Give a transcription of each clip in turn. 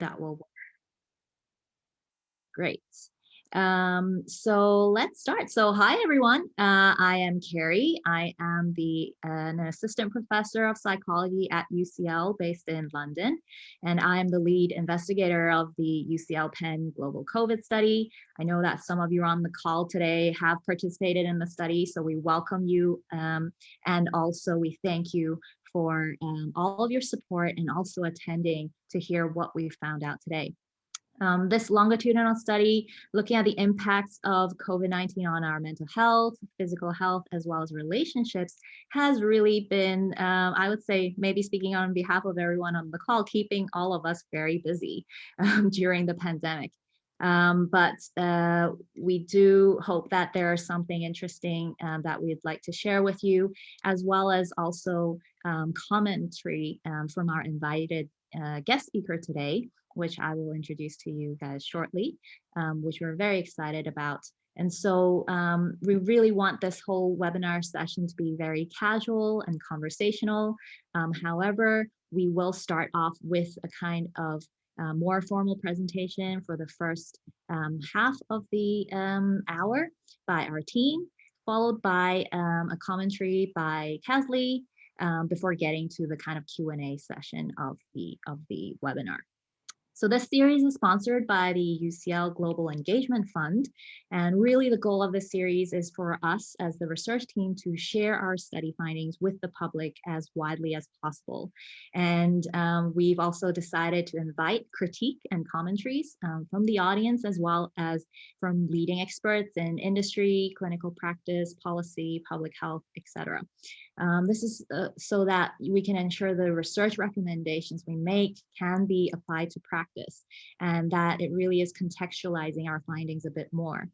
that will work. Great. Um, so let's start. So hi, everyone. Uh, I am Carrie. I am the uh, an assistant professor of psychology at UCL based in London. And I'm the lead investigator of the UCL Penn Global COVID study. I know that some of you on the call today have participated in the study, so we welcome you. Um, and also we thank you for um, all of your support and also attending to hear what we found out today. Um, this longitudinal study looking at the impacts of COVID-19 on our mental health, physical health, as well as relationships has really been, um, I would say, maybe speaking on behalf of everyone on the call, keeping all of us very busy um, during the pandemic. Um, but uh, we do hope that there is something interesting um, that we'd like to share with you, as well as also um, commentary um, from our invited uh, guest speaker today, which I will introduce to you guys shortly, um, which we're very excited about. And so um, we really want this whole webinar session to be very casual and conversational. Um, however, we will start off with a kind of uh, more formal presentation for the first um, half of the hour by our team, followed by a commentary by Kathleen um, before getting to the kind of Q&A session of the, of the webinar. So this series is sponsored by the UCL Global Engagement Fund. And really the goal of this series is for us as the research team to share our study findings with the public as widely as possible. And um, we've also decided to invite critique and commentaries um, from the audience as well as from leading experts in industry, clinical practice, policy, public health, etc. Um, this is uh, so that we can ensure the research recommendations we make can be applied to practice and that it really is contextualizing our findings a bit more.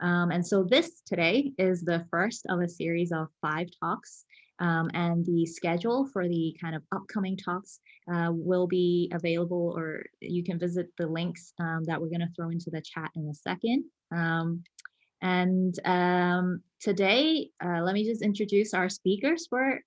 Um, and so this today is the first of a series of five talks um, and the schedule for the kind of upcoming talks uh, will be available or you can visit the links um, that we're going to throw into the chat in a second. Um, and um, today, uh, let me just introduce our speakers for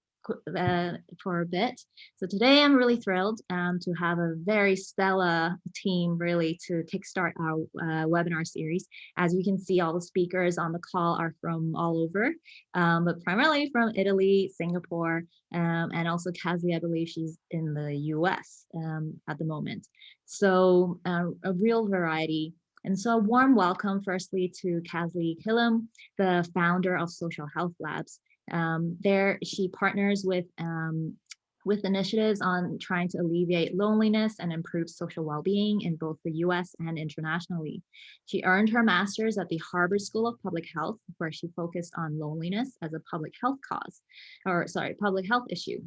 uh, for a bit. So today I'm really thrilled um, to have a very stellar team really to kickstart our uh, webinar series. As you can see, all the speakers on the call are from all over, um, but primarily from Italy, Singapore, um, and also Kazi, I believe she's in the US um, at the moment. So uh, a real variety and so a warm welcome firstly to Kasley Killam, the founder of Social Health Labs. Um, there she partners with um, with initiatives on trying to alleviate loneliness and improve social well-being in both the US and internationally. She earned her master's at the Harvard School of Public Health, where she focused on loneliness as a public health cause, or sorry, public health issue.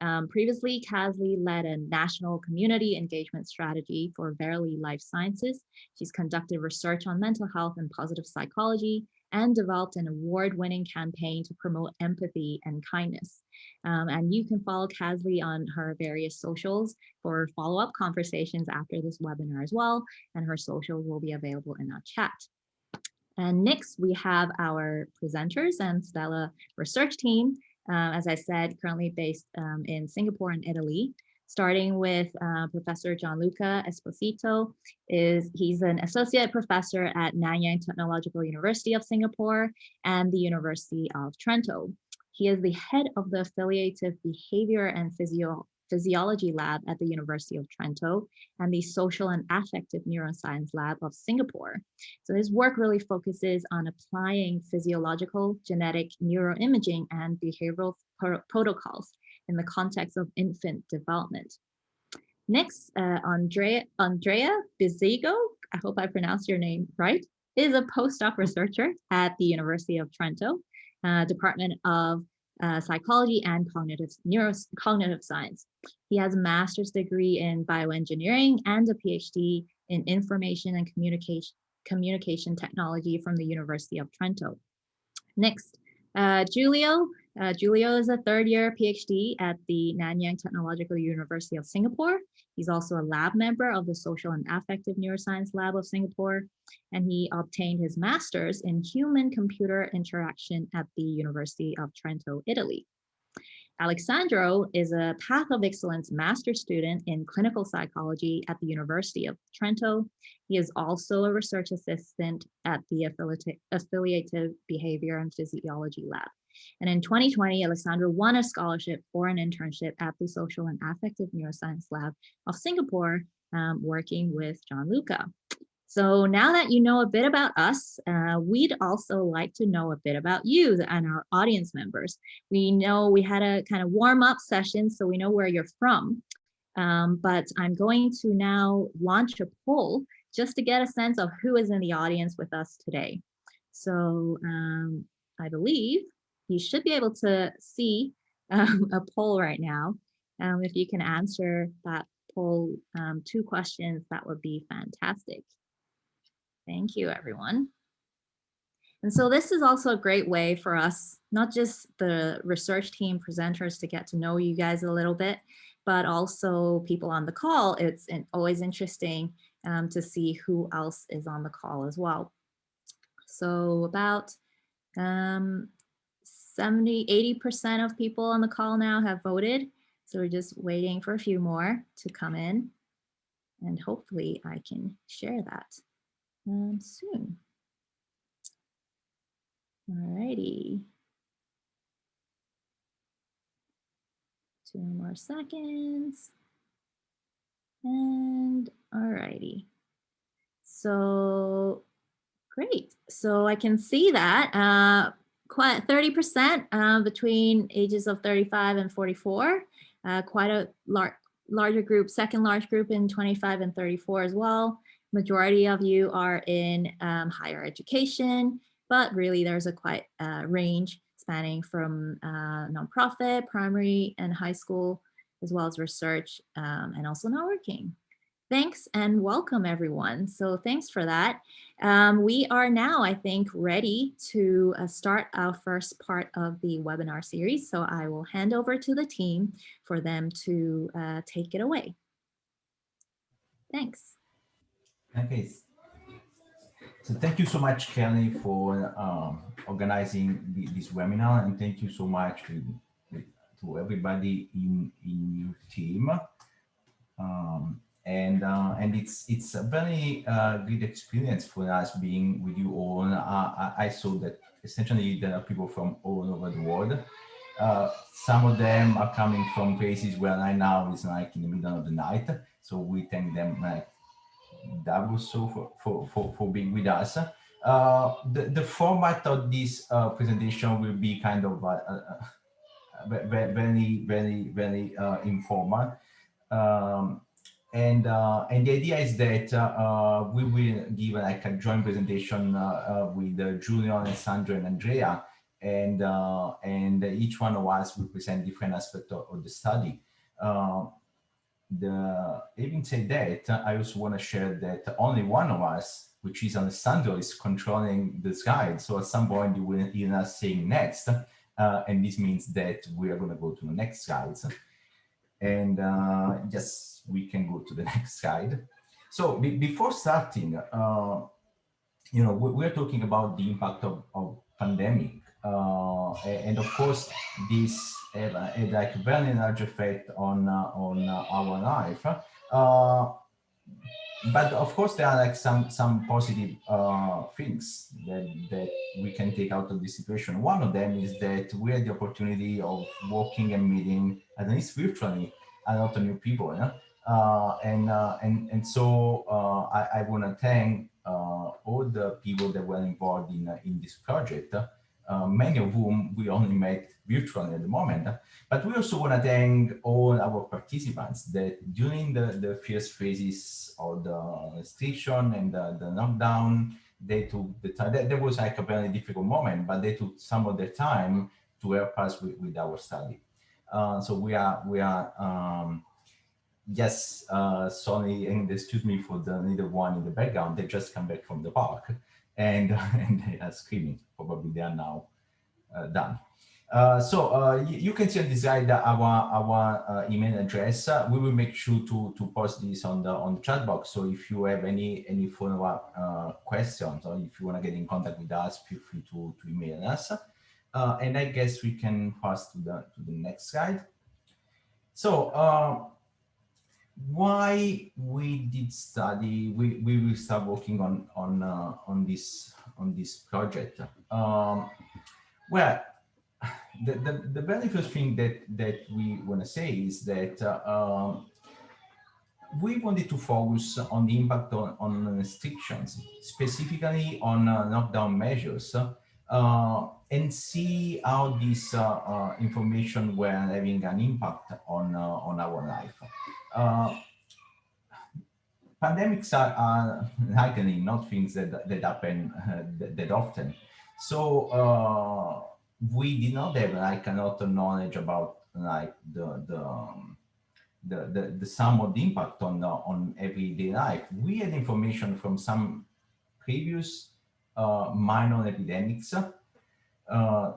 Um, previously, Kasley led a national community engagement strategy for Verily Life Sciences. She's conducted research on mental health and positive psychology and developed an award-winning campaign to promote empathy and kindness. Um, and you can follow Kasley on her various socials for follow-up conversations after this webinar as well, and her social will be available in our chat. And next, we have our presenters and Stella research team um, as I said, currently based um, in Singapore and Italy, starting with uh, Professor Gianluca Esposito. Is, he's an associate professor at Nanyang Technological University of Singapore and the University of Trento. He is the head of the affiliative behavior and physio Physiology Lab at the University of Trento and the Social and Affective Neuroscience Lab of Singapore. So his work really focuses on applying physiological, genetic neuroimaging and behavioral pro protocols in the context of infant development. Next, uh, Andrea, Andrea Bizzego, I hope I pronounced your name right, is a postdoc researcher at the University of Trento, uh, Department of uh, psychology and cognitive neuro science. He has a master's degree in bioengineering and a PhD in information and communication communication technology from the University of Trento. Next, uh, Giulio. Uh, Giulio is a third year PhD at the Nanyang Technological University of Singapore. He's also a lab member of the Social and Affective Neuroscience Lab of Singapore, and he obtained his master's in human computer interaction at the University of Trento, Italy. Alessandro is a Path of Excellence master student in clinical psychology at the University of Trento. He is also a research assistant at the Affiliative Behavior and Physiology Lab. And in 2020, Alexandra won a scholarship for an internship at the Social and Affective Neuroscience Lab of Singapore, um, working with Gianluca. So now that you know a bit about us, uh, we'd also like to know a bit about you and our audience members. We know we had a kind of warm up session, so we know where you're from. Um, but I'm going to now launch a poll just to get a sense of who is in the audience with us today. So um, I believe you should be able to see um, a poll right now. Um, if you can answer that poll um, two questions, that would be fantastic. Thank you, everyone. And so this is also a great way for us, not just the research team presenters to get to know you guys a little bit, but also people on the call. It's always interesting um, to see who else is on the call as well. So about um, 70, 80% of people on the call now have voted. So we're just waiting for a few more to come in and hopefully I can share that um, soon. Alrighty. Two more seconds. And alrighty. So great. So I can see that uh, quite 30% uh, between ages of 35 and 44. Uh, quite a lar larger group, second large group in 25 and 34 as well. Majority of you are in um, higher education, but really there's a quite uh, range spanning from uh, nonprofit, primary and high school, as well as research um, and also networking. Thanks and welcome everyone. So thanks for that. Um, we are now, I think, ready to uh, start our first part of the webinar series. So I will hand over to the team for them to uh, take it away. Thanks. Okay. So thank you so much, Kelly, for um, organizing the, this webinar, and thank you so much to, to everybody in in your team. Um, and uh, and it's it's a very uh, good experience for us being with you all. Uh, I saw that essentially there are people from all over the world. Uh, some of them are coming from places where right now is like in the middle of the night. So we thank them like was so for, for, for, for being with us. Uh, the, the format of this uh, presentation will be kind of uh, very, very, very informal. Um, and uh, and the idea is that uh, uh, we will give like a joint presentation with Julian and Sandra and Andrea, and and each one of us will present different aspects of, of the study the having said that, I also want to share that only one of us, which is Alessandro, is controlling the slide. So at some point you will hear us saying next, uh, and this means that we are going to go to the next slides. And uh, yes, we can go to the next slide. So be before starting, uh, you know, we, are talking about the impact of, of pandemic uh, and of course, this had, had like a very large effect on uh, on uh, our life. Uh, but of course, there are like some some positive things that that we can take out of this situation. One of them is that we had the opportunity of walking and meeting, at least virtually, a lot of new people. Yeah? Uh, and and and so I, I want to thank all the people that were involved in in this project. Uh, many of whom we only met virtually at the moment. But we also want to thank all our participants that during the, the first phases of the restriction and the, the lockdown, they took the time, there was like a very difficult moment, but they took some of their time to help us with, with our study. Uh, so we are, we are, um, yes, uh, sorry, and excuse me for the little one in the background, they just come back from the park and, and they are screaming. Probably they are now uh, done. Uh, so uh, you can see on this slide our our uh, email address. Uh, we will make sure to to post this on the on the chat box. So if you have any any follow up uh, questions or if you want to get in contact with us, feel free to to email us. Uh, and I guess we can pass to the, to the next slide. So uh, why we did study, we, we will start working on, on, uh, on, this, on this project. Um, well, the, the, the very first thing that, that we want to say is that uh, um, we wanted to focus on the impact on, on restrictions, specifically on uh, lockdown measures, uh, and see how this uh, uh, information were having an impact on, uh, on our life. Uh, pandemics are, are, likely not things that, that happen that, that, often. So we did not have like a lot of knowledge about like the, the the, the, the sum of the impact on, on everyday life. We had information from some previous uh, minor epidemics. Uh,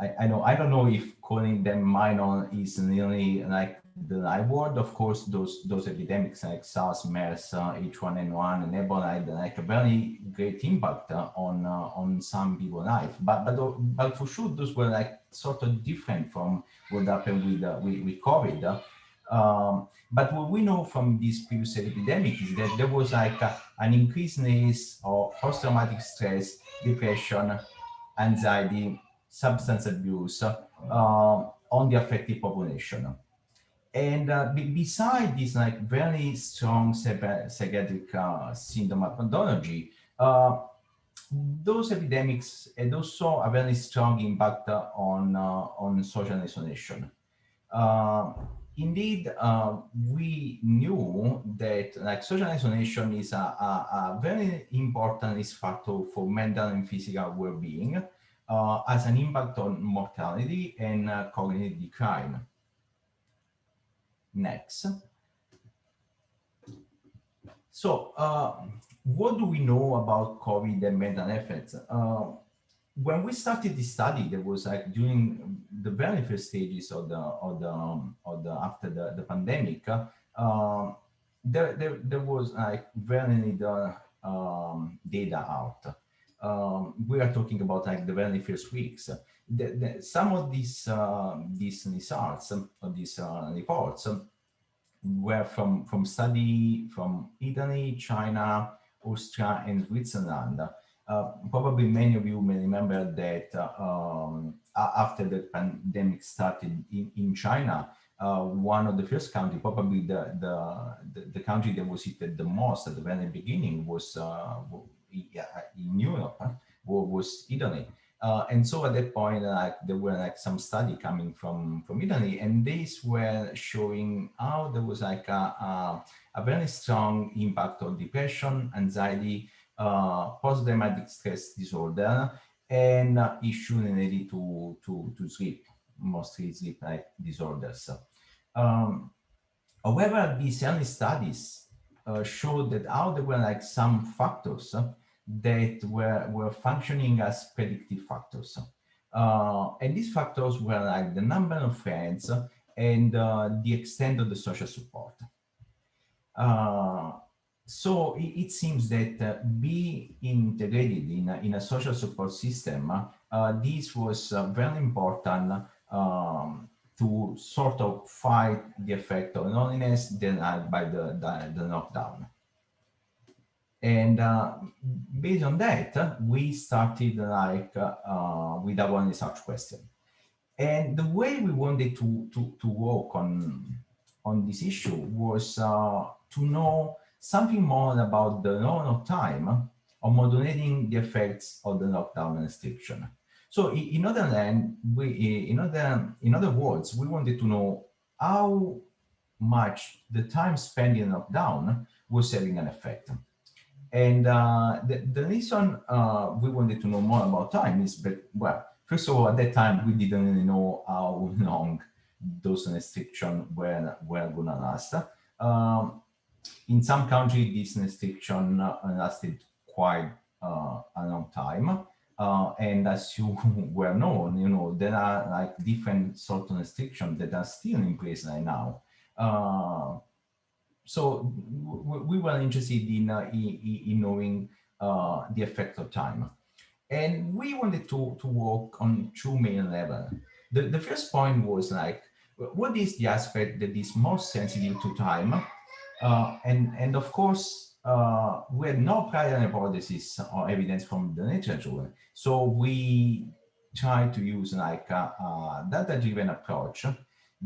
I, I know I don't know if calling them minor is really like the right word. Of course, those those epidemics like SARS, MERS, uh, H1N1, and Ebola had like a very great impact uh, on uh, on some people's life. But but but for sure, those were like sort of different from what happened with uh, with, with COVID. Um, but what we know from this previous epidemic is that there was like a, an increased needs of post-traumatic stress, depression, anxiety, substance abuse uh, on the affected population. And uh, beside this like very strong psychiatric uh, syndrome pathology, uh, those epidemics had also a very strong impact on, uh, on social isolation. Uh, indeed, uh, we knew that like social isolation is a, a, a, very important factor for mental and physical well-being, uh, has an impact on mortality and uh, cognitive decline. Next. So, uh, what do we know about COVID and mental effects? When we started the study, there was like during the very first stages of the of the um, of the after the the pandemic, uh, there, there there was like very little um, data out. Um, we are talking about like the very first weeks. The, the, some of these uh, these results of these uh, reports were from from study from Italy, China, Austria, and Switzerland. Uh, probably many of you may remember that uh, um, after the pandemic started in, in China, uh, one of the first country, probably the, the, the, country that was hit the most at the very beginning was uh, in Europe, was Italy. Uh, and so at that point, like there were like some study coming from from Italy, and these were showing how there was like a, a, a very strong impact on depression, anxiety, uh, post-traumatic stress disorder and uh, issue related to, to, to sleep, mostly sleep-like disorders. Um, however, these early studies uh, showed that how there were like some factors that were, were functioning as predictive factors. Uh, and these factors were like the number of friends and uh, the extent of the social support. Uh, so it, it, seems that uh, integrated in in a social support system, uh, this was uh, very important um, to sort of fight the effect of loneliness denied by the, the, the lockdown. And uh, based on that, we started like uh, with our research question. And the way we wanted to, to, to work on, on this issue was uh, to know something more about the amount of time of modulating the effects of the lockdown restriction. So in other land, we, in other, in other words, we wanted to know how much the time spent in lockdown was having an effect. And uh, the, the reason uh, we wanted to know more about time is, but well, first of all, at that time, we didn't really know how long those restrictions were, were going to last. Um, in some countries, this restriction uh, lasted quite uh, a long time. Uh, and as you well known, you know, there are like different sort of restrictions that are still in place right now. So we were interested in, in, in, knowing the effect of time. And we wanted to, to work on two main levels. The, the first point was like, what is the aspect that is most sensitive to time? Uh, and, and of course, uh, we had no prior hypothesis or evidence from the nature literature. So we tried to use like a, a data-driven approach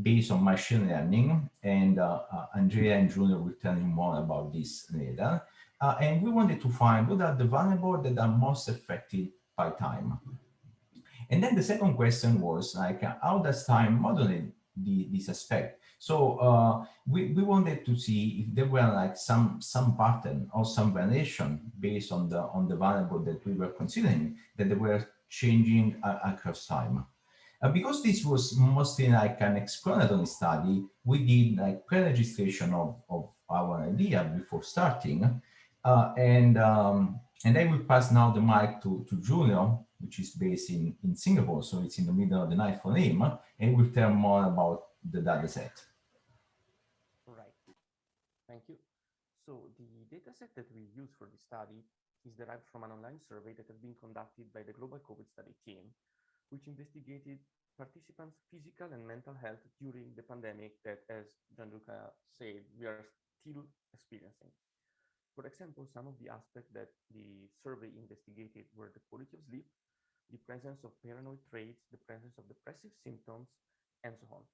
based on machine learning. And uh, uh, Andrea and Junior will tell you more about this later. Uh, and we wanted to find what are the variables that are most affected by time. And then the second question was like, how does time modulate the, this aspect? So uh, we, we wanted to see if there were like some some pattern or some variation based on the on the variable that we were considering that they were changing uh, across time. Uh, because this was mostly like an exploratory study, we did like pre-registration of, of our idea before starting. Uh, and um, and I will pass now the mic to, to Giulio, which is based in, in Singapore, so it's in the middle of the night for him, and we'll tell more about the data set. Thank you. So the data set that we use for the study is derived from an online survey that has been conducted by the Global COVID Study team, which investigated participants' physical and mental health during the pandemic that, as Gianluca said, we are still experiencing. For example, some of the aspects that the survey investigated were the quality of sleep, the presence of paranoid traits, the presence of depressive symptoms, and so on.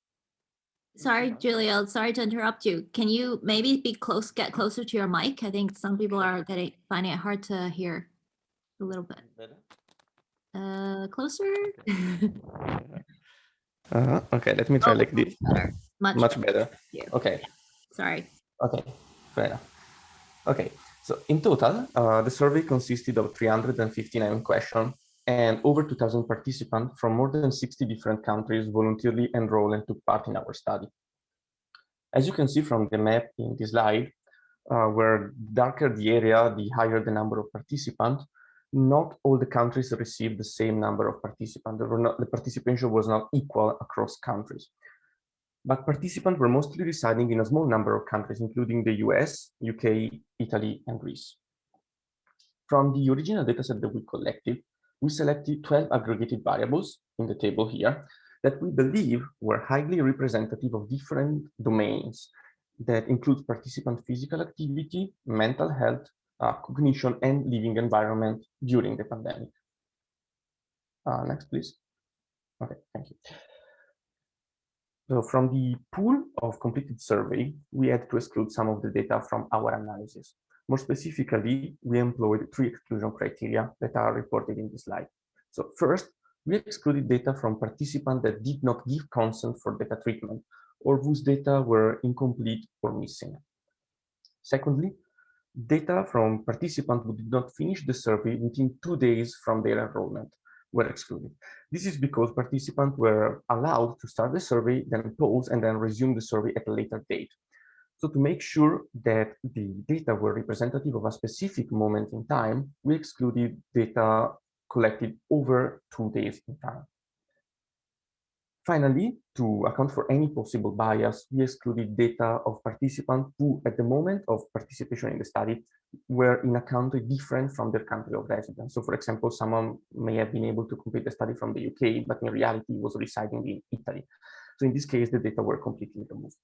Sorry, Julia, sorry to interrupt you. Can you maybe be close, get closer to your mic? I think some people are getting, finding it hard to hear a little bit. Better? Uh, closer? Uh, okay, let me try Oh, like this. better. Much, Much better. you. Okay. sorry. Okay, fair enough. Okay, so in total, uh, the survey consisted of 359 questions and over 2,000 participants from more than 60 different countries voluntarily enrolled and took part in our study. As you can see from the map in this slide, uh, where darker the area, the higher the number of participants, not all the countries received the same number of participants. Not, the participation was not equal across countries but participants were mostly residing in a small number of countries, including the US, UK, Italy, and Greece. From the original dataset that we collected, we selected 12 aggregated variables in the table here that we believe were highly representative of different domains that include participant physical activity, mental health, uh, cognition, and living environment during the pandemic. Uh, next, please. Okay, thank you. So from the pool of completed survey, we had to exclude some of the data from our analysis. More specifically, we employed three exclusion criteria that are reported in this slide. So first, we excluded data from participants that did not give consent for data treatment or whose data were incomplete or missing. Secondly, data from participants who did not finish the survey within two days from their enrollment were excluded. This is because participants were allowed to start the survey, then pause, and then resume the survey at a later date. So to make sure that the data were representative of a specific moment in time, we excluded data collected over two days in time. Finally, to account for any possible bias, we excluded data of participants who, at the moment of participation in the study, were in a country different from their country of residence. So, for example, someone may have been able to complete the study from the UK, but in reality was residing in Italy. So in this case, the data were completely removed.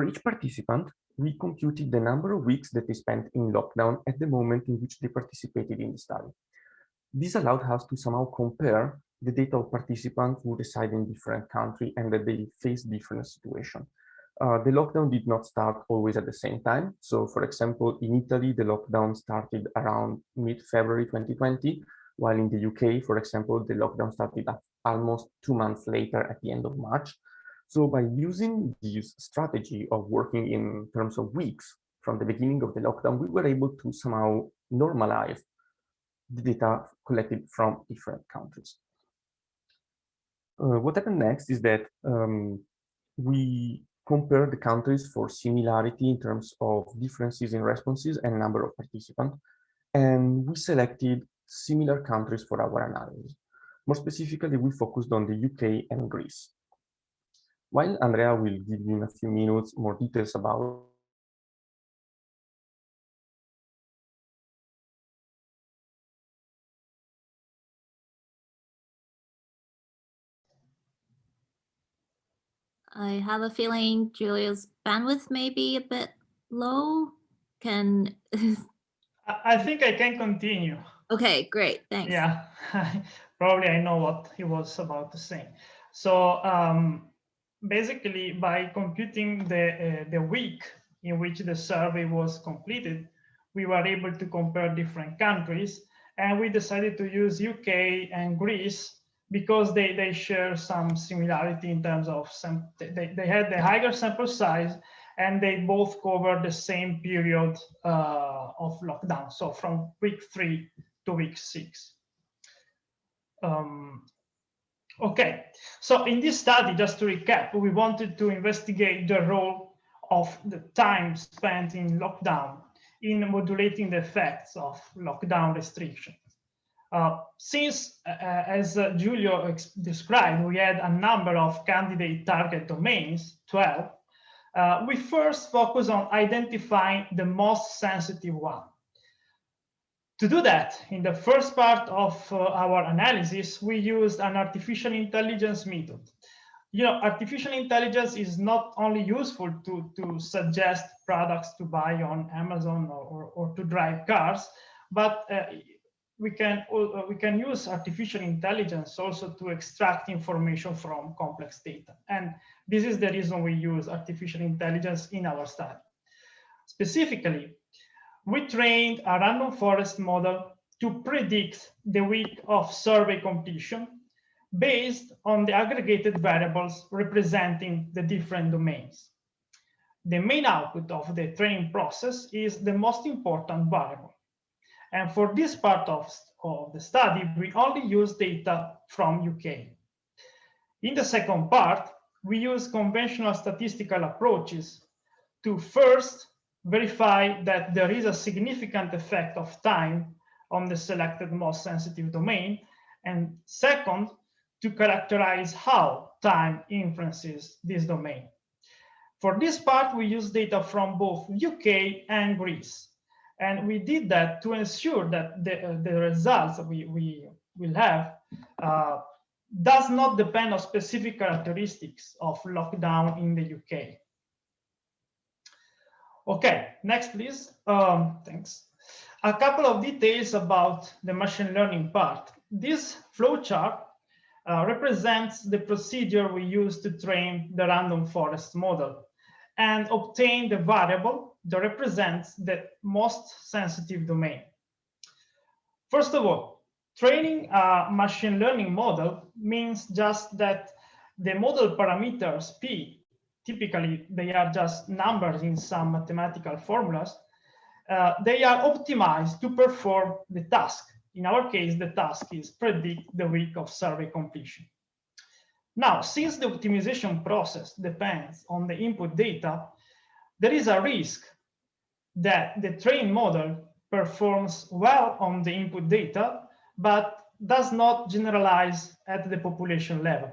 For each participant, we computed the number of weeks that they spent in lockdown at the moment in which they participated in the study. This allowed us to somehow compare the data of participants who reside in different countries and that they face different situations. Uh, the lockdown did not start always at the same time. So for example, in Italy, the lockdown started around mid-February 2020, while in the UK, for example, the lockdown started almost two months later at the end of March. So by using this strategy of working in terms of weeks from the beginning of the lockdown, we were able to somehow normalize the data collected from different countries. Uh, what happened next is that um, we compare the countries for similarity in terms of differences in responses and number of participants. And we selected similar countries for our analysis. More specifically, we focused on the UK and Greece. While Andrea will give you in a few minutes more details about I have a feeling Julia's bandwidth may be a bit low. Can I think I can continue. Okay, great. Thanks. Yeah, probably I know what he was about to say. So um, basically, by computing the uh, the week in which the survey was completed, we were able to compare different countries, and we decided to use UK and Greece because they they share some similarity in terms of some they, they had the higher sample size and they both cover the same period uh, of lockdown, so from week three to week six. Um, okay, so in this study, just to recap, we wanted to investigate the role of the time spent in lockdown in modulating the effects of lockdown restrictions. Uh, since, uh, as uh, Giulio described, we had a number of candidate target domains, 12, uh, we first focus on identifying the most sensitive one. To do that, in the first part of uh, our analysis, we used an artificial intelligence method. You know, artificial intelligence is not only useful to, to suggest products to buy on Amazon or, or, or to drive cars, but uh, we can uh, we can use artificial intelligence also to extract information from complex data. And this is the reason we use artificial intelligence in our study. Specifically, we trained a random forest model to predict the week of survey completion based on the aggregated variables representing the different domains. The main output of the training process is the most important variable. And for this part of, of the study, we only use data from UK. In the second part, we use conventional statistical approaches to first verify that there is a significant effect of time on the selected most sensitive domain, and second, to characterize how time influences this domain. For this part, we use data from both UK and Greece. And we did that to ensure that the, uh, the results we, we will have uh, does not depend on specific characteristics of lockdown in the UK. Okay, next please. Um, thanks. A couple of details about the machine learning part. This flowchart uh, represents the procedure we use to train the random forest model and obtain the variable that represents the most sensitive domain. First of all, training a machine learning model means just that the model parameters P, typically they are just numbers in some mathematical formulas, uh, they are optimized to perform the task. In our case, the task is predict the week of survey completion. Now, since the optimization process depends on the input data, there is a risk that the trained model performs well on the input data, but does not generalize at the population level.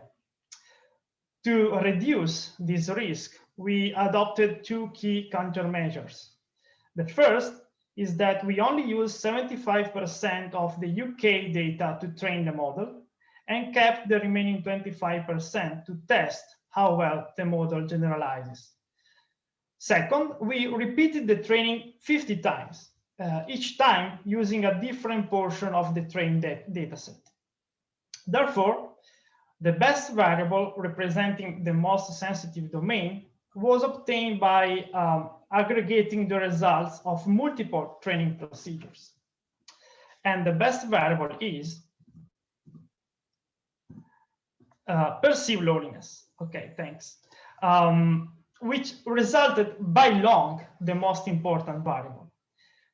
To reduce this risk, we adopted two key countermeasures. The first is that we only use 75% of the UK data to train the model and kept the remaining 25% to test how well the model generalizes. Second, we repeated the training 50 times, uh, each time using a different portion of the trained dataset. Therefore, the best variable representing the most sensitive domain was obtained by um, aggregating the results of multiple training procedures. And the best variable is uh, perceived loneliness. Okay, thanks. Um, which resulted by long the most important variable.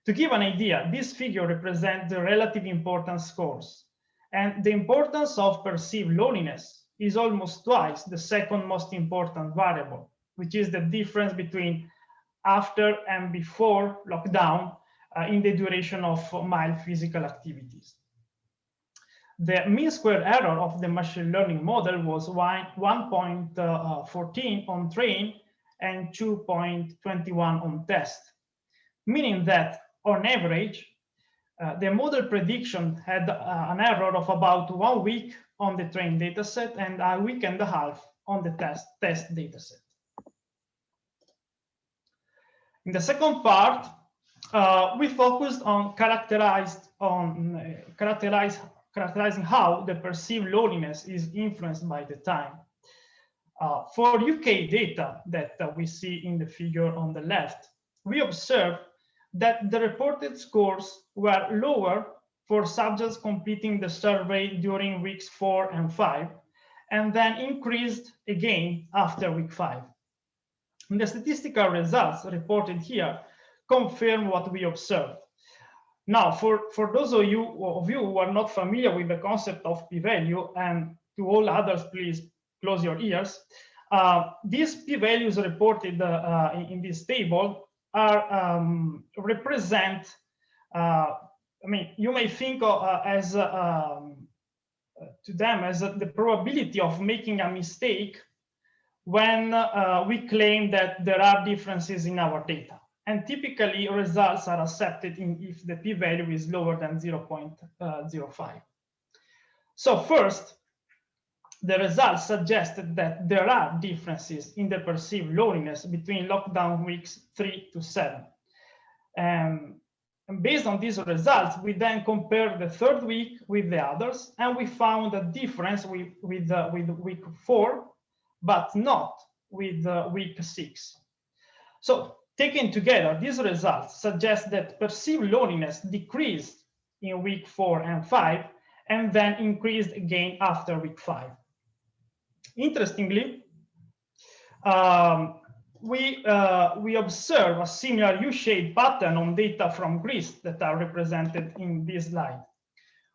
To give an idea, this figure represents the relative importance scores. And the importance of perceived loneliness is almost twice the second most important variable, which is the difference between after and before lockdown uh, in the duration of mild physical activities. The mean square error of the machine learning model was 1.14 on train and 2.21 on test, meaning that on average, uh, the model prediction had uh, an error of about one week on the train dataset and a week and a half on the test, test dataset. In the second part, uh, we focused on characterized on uh, characterize, characterizing how the perceived loneliness is influenced by the time. Uh, for UK data that we see in the figure on the left, we observe that the reported scores were lower for subjects completing the survey during weeks four and five, and then increased again after week five. And the statistical results reported here confirm what we observed. Now, for, for those of you, of you who are not familiar with the concept of p-value, and to all others, please close your ears, uh, these p-values reported uh, in, in, this table are um, represent, uh, I mean, you may think of, uh, as uh, um, to them as the probability of making a mistake when we claim that there are differences in our data. And typically results are accepted if the p-value is lower than 0.05. So first, the results suggested that there are differences in the perceived loneliness between lockdown weeks three to seven. Um, and based on these results, we then compared the third week with the others, and we found a difference with, with, uh, with week four, but not with uh, week six. So Taken together, these results suggest that perceived loneliness decreased in week four and five, and then increased again after week five. Interestingly, um, we, uh, we observe a similar U-shaped pattern on data from Greece that are represented in this slide,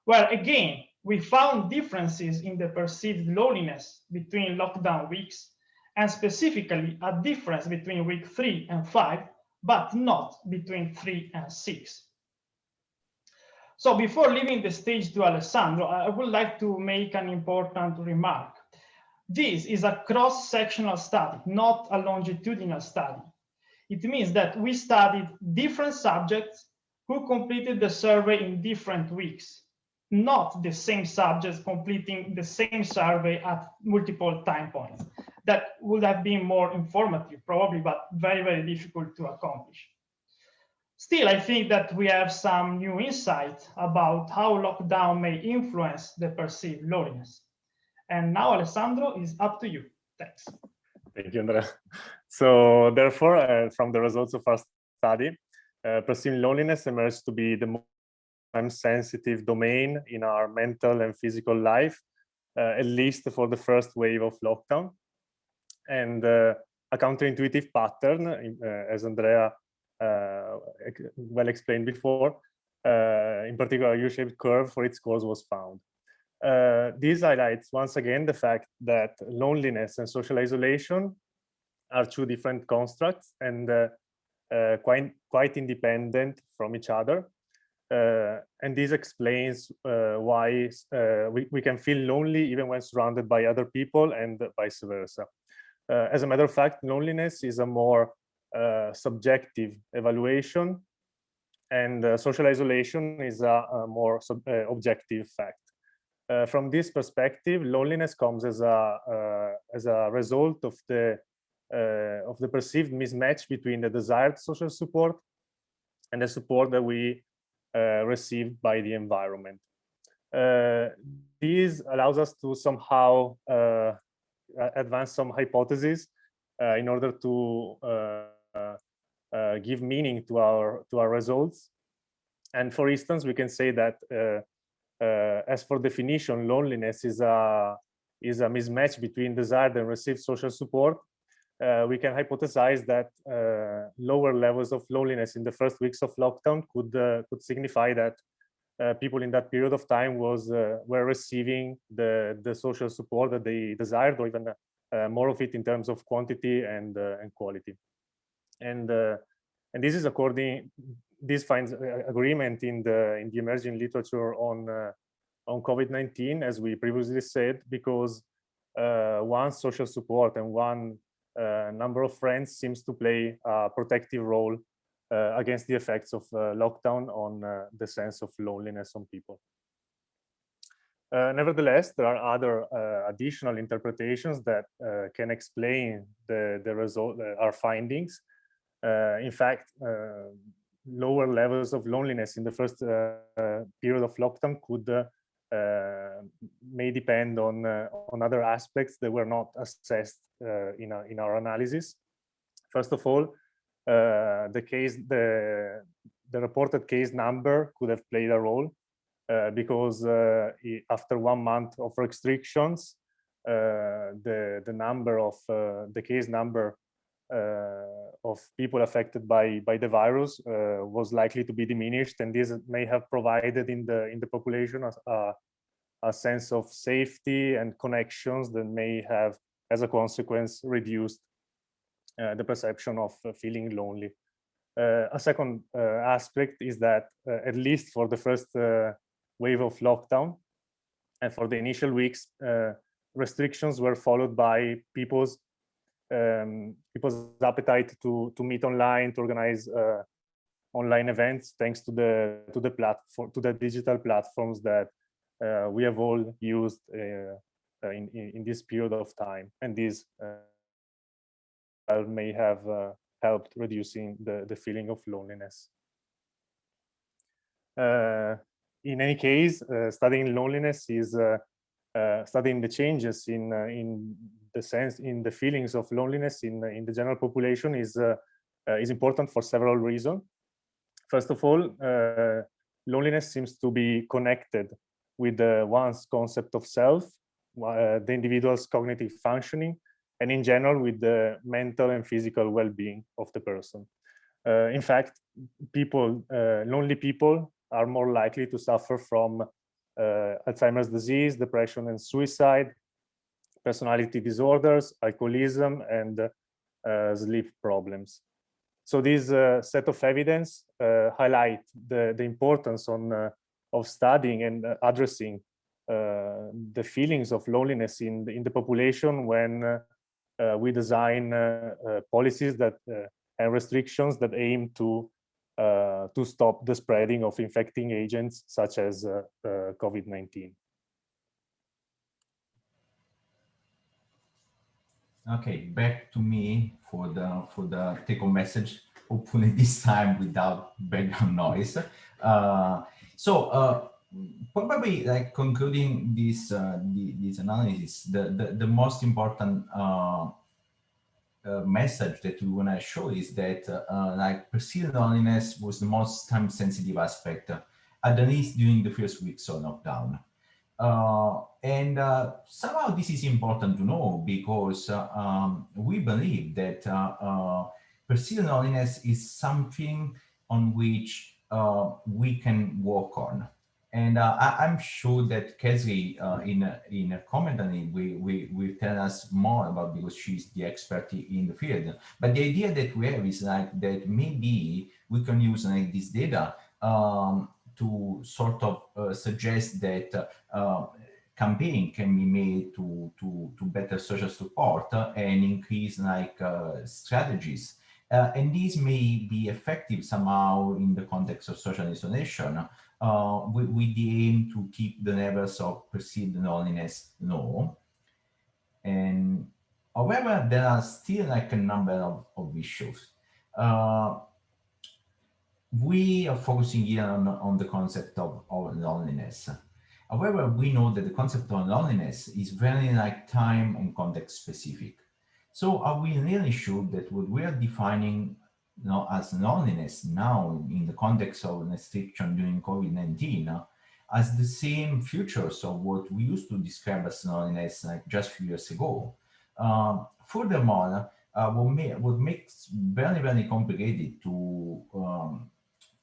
where again, we found differences in the perceived loneliness between lockdown weeks and specifically a difference between week three and five, but not between three and six. So before leaving the stage to Alessandro, I would like to make an important remark. This is a cross-sectional study, not a longitudinal study. It means that we studied different subjects who completed the survey in different weeks, not the same subjects completing the same survey at multiple time points that would have been more informative, probably, but very, very difficult to accomplish. Still, I think that we have some new insight about how lockdown may influence the perceived loneliness. And now, Alessandro, is up to you. Thanks. Thank you, Andrea. So therefore, uh, from the results of our study, uh, perceived loneliness emerged to be the most sensitive domain in our mental and physical life, uh, at least for the first wave of lockdown and uh, a counterintuitive pattern, uh, as Andrea uh, well explained before, in particular, U-shaped curve for its scores was found. Uh, this highlights once again the fact that loneliness and social isolation are two different constructs and uh, uh, quite quite independent from each other. and this explains why we, we can feel lonely even when surrounded by other people and vice versa. Uh, as a matter of fact, loneliness is a more uh, subjective evaluation and uh, social isolation is a, a more sub, objective fact. Uh, from this perspective, loneliness comes as a uh, as a result of the uh, of the perceived mismatch between the desired social support and the support that we receive by the environment. this allows us to somehow advance some hypotheses uh, in order to uh, uh, give meaning to our to our results. And for instance, we can say that as for definition, loneliness is a is a mismatch between desired and received social support. Uh, we can hypothesize that uh, lower levels of loneliness in the first weeks of lockdown could uh, could signify that uh, people in that period of time was uh, were receiving the the social support that they desired, or even uh, more of it in terms of quantity and and quality. And and this is according this finds agreement in the in the emerging literature on on COVID-19, as we previously said, because uh, one social support and one uh, number of friends seems to play a protective role uh, against the effects of uh, lockdown on uh, the sense of loneliness on people. Uh, nevertheless, there are other uh, additional interpretations that uh, can explain the, the result, uh, our findings. Uh, in fact, uh, lower levels of loneliness in the first uh, uh, period of lockdown could uh, may depend on on other aspects that were not assessed in, our, in our analysis. First of all, the case the the reported case number could have played a role uh, because uh, after one month of restrictions, uh, the the number of the case number of people affected by by the virus was likely to be diminished, and this may have provided in the in the population a, a sense of safety and connections that may have, as a consequence, reduced uh, the perception of uh, feeling lonely. Uh, a second aspect is that, at least for the first wave of lockdown. And for the initial weeks, uh, restrictions were followed by people's um, people's appetite to to meet online, to organize uh, online events, thanks to the to the platform to the digital platforms that uh, we have all used uh, uh, in, in, this period of time, and these uh, may have helped reducing the the feeling of loneliness. Uh, in any case, uh, studying loneliness is uh, uh, studying the changes in in the sense in the feelings of loneliness in in the general population is is important for several reasons. First of all, loneliness seems to be connected with the one's concept of self, uh, the individual's cognitive functioning, and in general with the mental and physical well-being of the person. Uh, in fact, people, uh, lonely people are more likely to suffer from uh, Alzheimer's disease, depression and suicide, personality disorders, alcoholism, and uh, sleep problems. So this uh, set of evidence uh, highlight the, the importance on, uh, of studying and uh, addressing the feelings of loneliness in the, in the population when we design policies that and restrictions that aim to uh, to stop the spreading of infecting agents such as uh, uh, COVID-19. Okay, back to me for the for the take-home message. Hopefully this time without background noise. Uh, so uh, probably like concluding this uh, the, this analysis, the, the the most important uh, message that we want to show is that uh, like perceived loneliness was the most time sensitive aspect, uh, at least during the first weeks of lockdown. Uh, and uh, somehow this is important to know because uh, um, we believe that perceived loneliness is something on which we can work on. And uh, I, am sure that Kasley, uh, in in a comment on it, will, will, will tell us more about because she's the expert in the field. But the idea that we have is like that maybe we can use like this data um, to sort of uh, suggest that uh, campaign can be made to, to, to better social support and increase like uh, strategies. Uh, and these may be effective somehow in the context of social isolation uh, with, with, the aim to keep the levels of perceived loneliness low. And however, there are still like a number of, of issues. Uh, we are focusing here on, on the concept of, of loneliness. However, we know that the concept of loneliness is very like time and context specific. So are we really sure that what we are defining you know, as loneliness now in the context of restriction during COVID-19 uh, as the same features of what we used to describe as loneliness like just a few years ago. Um, furthermore, uh, what, may, what makes very, very complicated to um,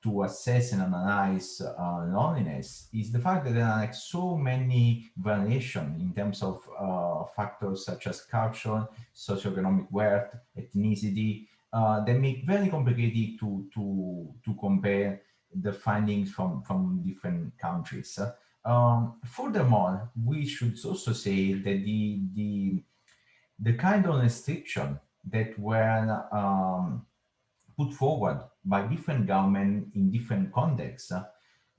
to assess and analyze uh, loneliness is the fact that there are like so many variations in terms of uh, factors such as culture, socioeconomic wealth, ethnicity, uh, that make very complicated to, to, to compare the findings from, from different countries. Um, furthermore, we should also say that the, the, the kind of restriction that were um, put forward by different governments in different contexts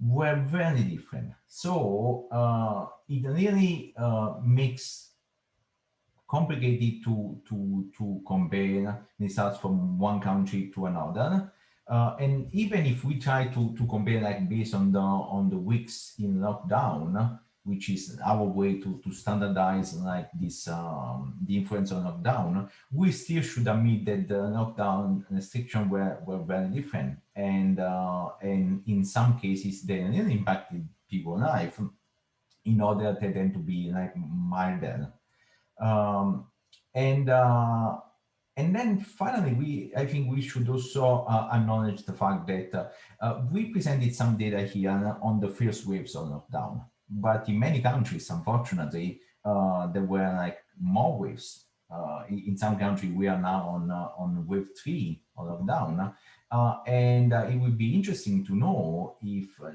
were very different. So uh, it really uh, makes complicated to to to compare results from one country to another. Uh, and even if we try to to compare like based on the on the weeks in lockdown, which is our way to, to standardize like this um, the influence on lockdown, we still should admit that the lockdown restriction were, were very different. And, uh, and in some cases, they impacted people's life in order for them to be like milder. Um, and uh, and then finally, we I think we should also uh, acknowledge the fact that uh, we presented some data here on the first waves of lockdown but in many countries, unfortunately, uh, there were like more waves. Uh, in some countries, we are now on uh, on wave three of lockdown, uh, and uh, it would be interesting to know if uh,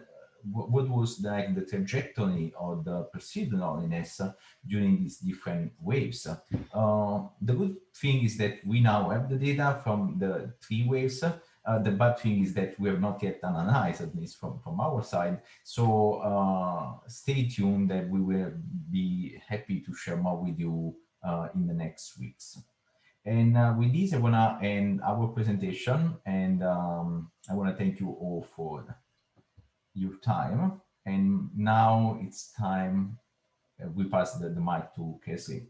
what was like the trajectory of the perceived loneliness during these different waves. the good thing is that we now have the data from the three waves, uh, the bad thing is that we have not yet analyzed, at least from, from our side. So uh, stay tuned that we will be happy to share more with you uh, in the next weeks. And uh, with this, I want to end our presentation and um, I want to thank you all for your time. And now it's time, uh, we pass the, the mic to Kasley.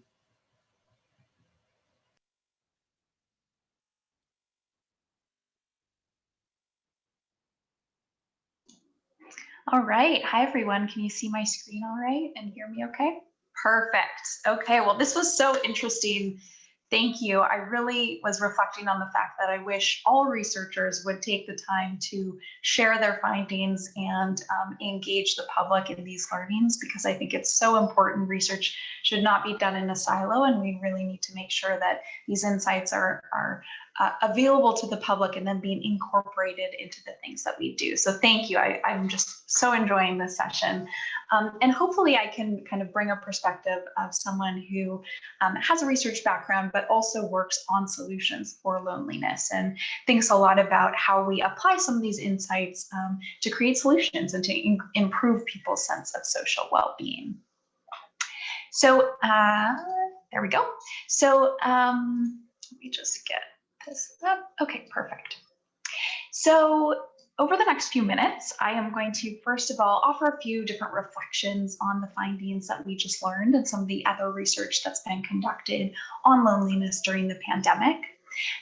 All right. Hi, everyone. Can you see my screen all right and hear me okay? Perfect. Okay. Well, this was so interesting Thank you. I really was reflecting on the fact that I wish all researchers would take the time to share their findings and um, engage the public in these learnings because I think it's so important. Research should not be done in a silo and we really need to make sure that these insights are, are uh, available to the public and then being incorporated into the things that we do. So thank you. I, I'm just so enjoying this session. Um, and hopefully I can kind of bring a perspective of someone who um, has a research background, but also works on solutions for loneliness and thinks a lot about how we apply some of these insights um, to create solutions and to improve people's sense of social well-being. So uh, there we go. So um, let me just get this up. Okay, perfect. So over the next few minutes, I am going to first of all offer a few different reflections on the findings that we just learned and some of the other research that's been conducted on loneliness during the pandemic.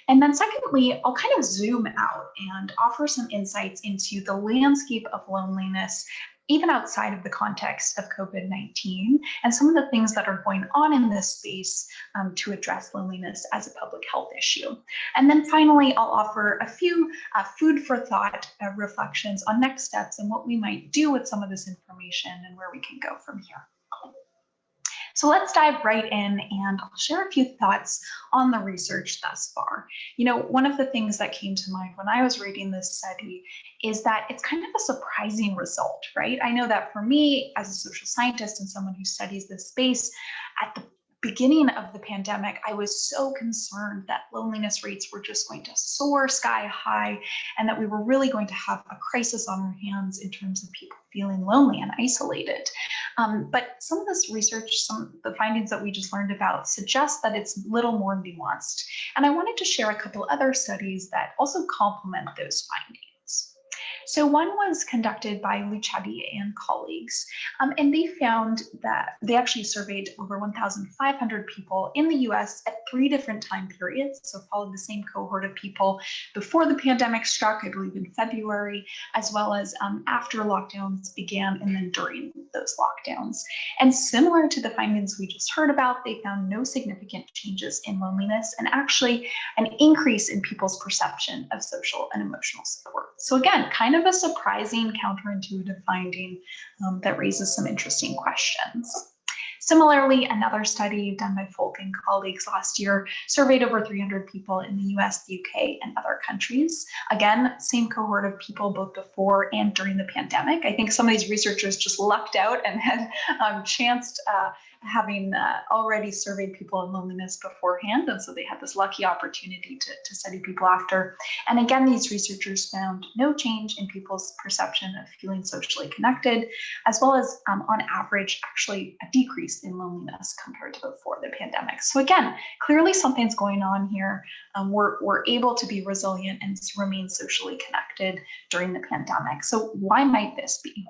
And then secondly, I'll kind of zoom out and offer some insights into the landscape of loneliness even outside of the context of COVID-19 and some of the things that are going on in this space um, to address loneliness as a public health issue. And then finally, I'll offer a few uh, food for thought uh, reflections on next steps and what we might do with some of this information and where we can go from here. So let's dive right in and I'll share a few thoughts on the research thus far. You know, one of the things that came to mind when I was reading this study is that it's kind of a surprising result, right? I know that for me as a social scientist and someone who studies this space, at the beginning of the pandemic, I was so concerned that loneliness rates were just going to soar sky high and that we were really going to have a crisis on our hands in terms of people feeling lonely and isolated. Um, but some of this research, some the findings that we just learned about suggest that it's little more nuanced. And I wanted to share a couple other studies that also complement those findings. So one was conducted by Luchetti and colleagues, um, and they found that they actually surveyed over 1,500 people in the US at three different time periods. So followed the same cohort of people before the pandemic struck, I believe in February, as well as um, after lockdowns began and then during those lockdowns. And similar to the findings we just heard about, they found no significant changes in loneliness and actually an increase in people's perception of social and emotional support. So again, kind of of a surprising counterintuitive finding um, that raises some interesting questions. Similarly, another study done by Folk and colleagues last year surveyed over 300 people in the US, the UK, and other countries. Again, same cohort of people both before and during the pandemic. I think some of these researchers just lucked out and had um, chanced uh, having uh, already surveyed people in loneliness beforehand. And so they had this lucky opportunity to, to study people after. And again, these researchers found no change in people's perception of feeling socially connected, as well as um, on average, actually a decrease in loneliness compared to before the pandemic. So again, clearly something's going on here. Um, we're, we're able to be resilient and remain socially connected during the pandemic. So why might this be?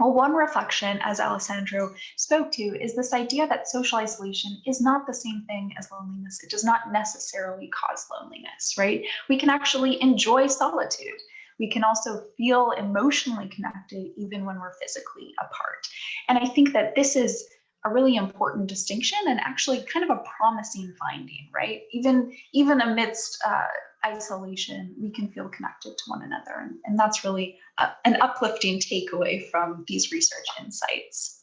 Well, one reflection, as Alessandro spoke to, is this idea that social isolation is not the same thing as loneliness. It does not necessarily cause loneliness, right? We can actually enjoy solitude. We can also feel emotionally connected even when we're physically apart. And I think that this is a really important distinction and actually kind of a promising finding, right? Even, even amidst uh, isolation, we can feel connected to one another. And, and that's really a, an uplifting takeaway from these research insights.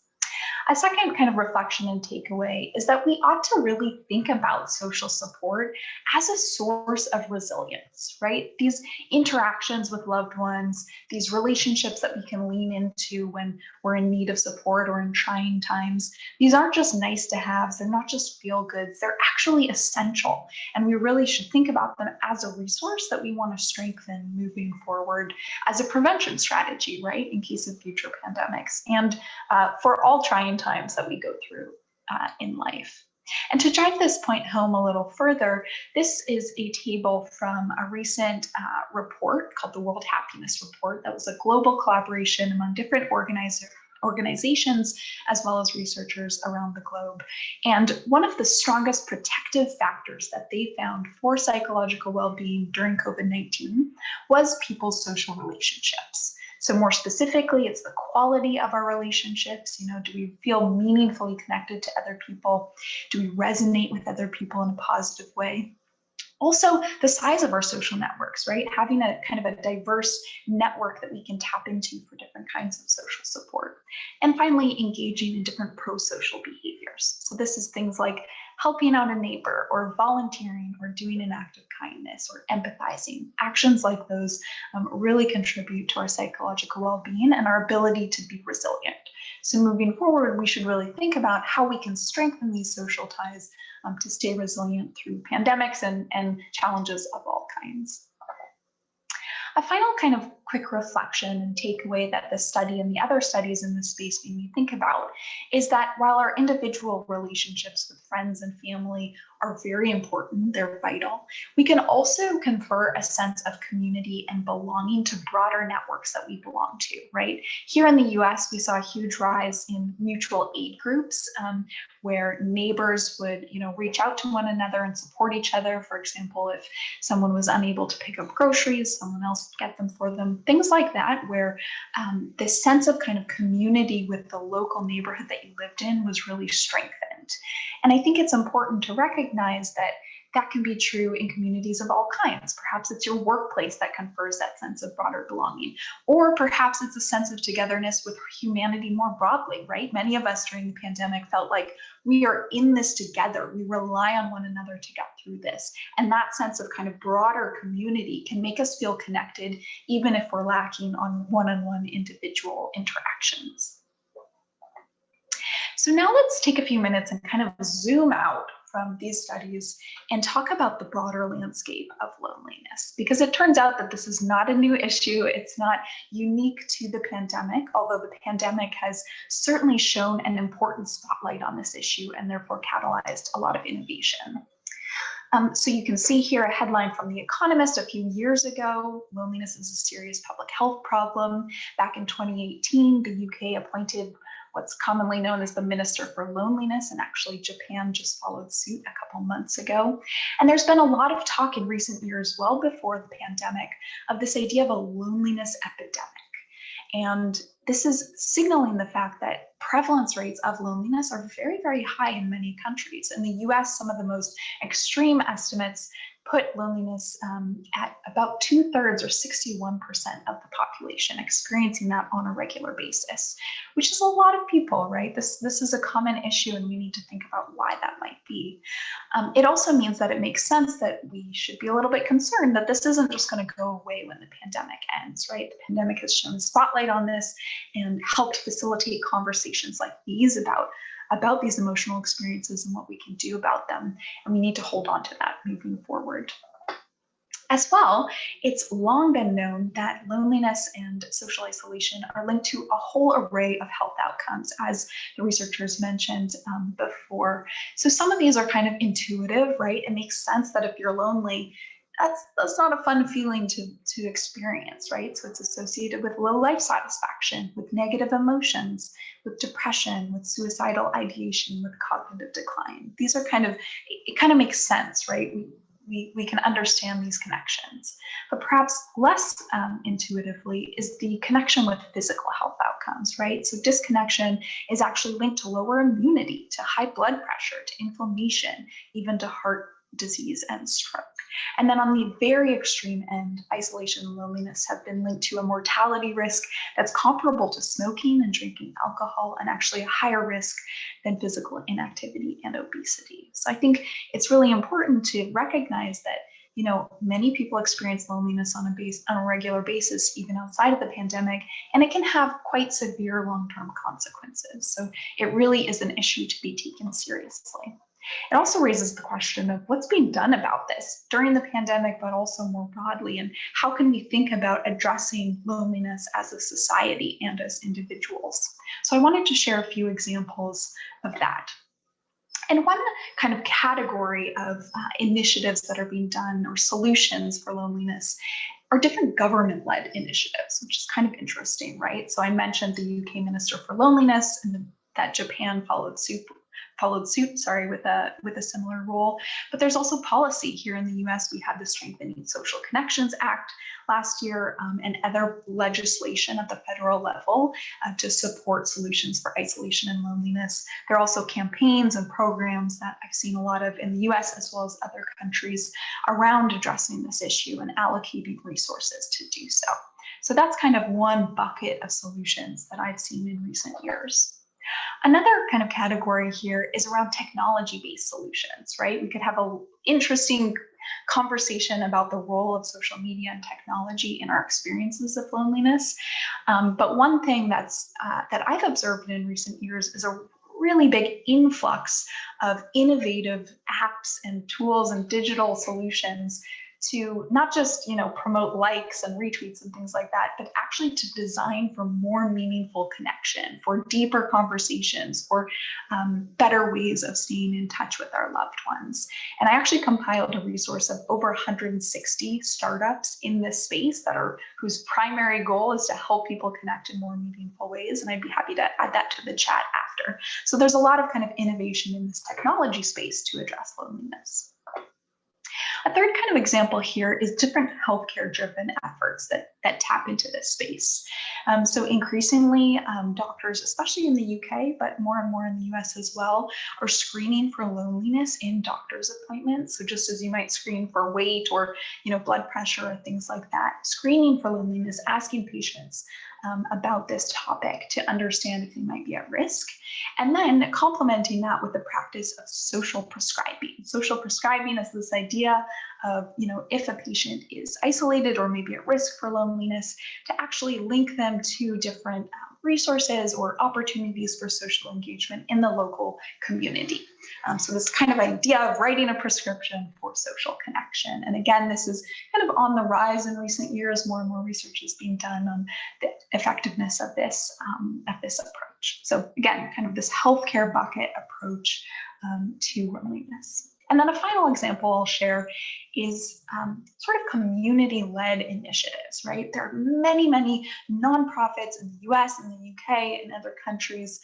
A second kind of reflection and takeaway is that we ought to really think about social support as a source of resilience, right? These interactions with loved ones, these relationships that we can lean into when we're in need of support or in trying times, these aren't just nice to have, they're not just feel goods, they're actually essential. And we really should think about them as a resource that we want to strengthen moving forward as a prevention strategy, right, in case of future pandemics and uh, for all trying times that we go through uh, in life. And to drive this point home a little further, this is a table from a recent uh, report called the World Happiness Report that was a global collaboration among different organizers organizations as well as researchers around the globe. And one of the strongest protective factors that they found for psychological well-being during COVID-19 was people's social relationships. So more specifically, it's the quality of our relationships. You know, do we feel meaningfully connected to other people? Do we resonate with other people in a positive way? Also, the size of our social networks, right? Having a kind of a diverse network that we can tap into for different kinds of social support. And finally, engaging in different pro-social behaviors. So this is things like helping out a neighbor or volunteering or doing an act of kindness or empathizing. Actions like those um, really contribute to our psychological well-being and our ability to be resilient. So moving forward, we should really think about how we can strengthen these social ties um, to stay resilient through pandemics and, and challenges of all kinds. A final kind of quick reflection and takeaway that this study and the other studies in this space made me think about is that while our individual relationships with friends and family are very important, they're vital, we can also confer a sense of community and belonging to broader networks that we belong to, right? Here in the US, we saw a huge rise in mutual aid groups um, where neighbors would, you know, reach out to one another and support each other. For example, if someone was unable to pick up groceries, someone else would get them for them things like that, where um, this sense of kind of community with the local neighborhood that you lived in was really strengthened. And I think it's important to recognize that that can be true in communities of all kinds. Perhaps it's your workplace that confers that sense of broader belonging, or perhaps it's a sense of togetherness with humanity more broadly, right? Many of us during the pandemic felt like we are in this together. We rely on one another to get through this. And that sense of kind of broader community can make us feel connected, even if we're lacking on one-on-one -on -one individual interactions. So now let's take a few minutes and kind of zoom out from these studies and talk about the broader landscape of loneliness because it turns out that this is not a new issue. It's not unique to the pandemic, although the pandemic has certainly shown an important spotlight on this issue and therefore catalyzed a lot of innovation. Um, so you can see here a headline from The Economist a few years ago, loneliness is a serious public health problem. Back in 2018, the UK appointed what's commonly known as the Minister for Loneliness, and actually Japan just followed suit a couple months ago. And there's been a lot of talk in recent years, well before the pandemic, of this idea of a loneliness epidemic. And this is signaling the fact that prevalence rates of loneliness are very, very high in many countries. In the US, some of the most extreme estimates put loneliness um, at about two thirds or 61% of the population experiencing that on a regular basis, which is a lot of people, right? This, this is a common issue and we need to think about why that might be. Um, it also means that it makes sense that we should be a little bit concerned that this isn't just going to go away when the pandemic ends, right? The pandemic has shown spotlight on this and helped facilitate conversations like these about about these emotional experiences and what we can do about them. And we need to hold on to that moving forward. As well, it's long been known that loneliness and social isolation are linked to a whole array of health outcomes, as the researchers mentioned um, before. So some of these are kind of intuitive, right? It makes sense that if you're lonely, that's that's not a fun feeling to to experience right? So it's associated with low life satisfaction with negative emotions with depression with suicidal ideation with cognitive decline. These are kind of it kind of makes sense right? We we, we can understand these connections. But perhaps less um, intuitively is the connection with physical health outcomes right? So disconnection is actually linked to lower immunity to high blood pressure to inflammation even to heart disease and stroke. And then on the very extreme end, isolation and loneliness have been linked to a mortality risk that's comparable to smoking and drinking alcohol and actually a higher risk than physical inactivity and obesity. So I think it's really important to recognize that you know, many people experience loneliness on a base on a regular basis, even outside of the pandemic, and it can have quite severe long-term consequences. So it really is an issue to be taken seriously. It also raises the question of what's being done about this during the pandemic, but also more broadly, and how can we think about addressing loneliness as a society and as individuals? So I wanted to share a few examples of that. And one kind of category of uh, initiatives that are being done or solutions for loneliness are different government-led initiatives, which is kind of interesting, right? So I mentioned the UK Minister for Loneliness and the, that Japan followed suit followed suit, sorry, with a with a similar role. But there's also policy here in the U.S. We had the Strengthening Social Connections Act last year um, and other legislation at the federal level uh, to support solutions for isolation and loneliness. There are also campaigns and programs that I've seen a lot of in the U.S. as well as other countries around addressing this issue and allocating resources to do so. So that's kind of one bucket of solutions that I've seen in recent years. Another kind of category here is around technology-based solutions, right? We could have an interesting conversation about the role of social media and technology in our experiences of loneliness. Um, but one thing that's uh, that I've observed in recent years is a really big influx of innovative apps and tools and digital solutions to not just you know promote likes and retweets and things like that but actually to design for more meaningful connection for deeper conversations for um, better ways of staying in touch with our loved ones. And i actually compiled a resource of over 160 startups in this space that are whose primary goal is to help people connect in more meaningful ways and i'd be happy to add that to the chat after. So there's a lot of kind of innovation in this technology space to address loneliness of example here is different healthcare driven efforts that, that tap into this space. Um, so increasingly um, doctors, especially in the UK, but more and more in the US as well, are screening for loneliness in doctor's appointments. So just as you might screen for weight or you know blood pressure or things like that, screening for loneliness, asking patients um, about this topic to understand if they might be at risk. And then complementing that with the practice of social prescribing. Social prescribing is this idea of, you know, if a patient is isolated or maybe at risk for loneliness, to actually link them to different um, resources or opportunities for social engagement in the local community. Um, so this kind of idea of writing a prescription for social connection. And again, this is kind of on the rise in recent years. More and more research is being done on the effectiveness of this, um, of this approach. So again, kind of this healthcare bucket approach um, to loneliness. And then a final example I'll share is um, sort of community-led initiatives, right? There are many, many nonprofits in the US and the UK and other countries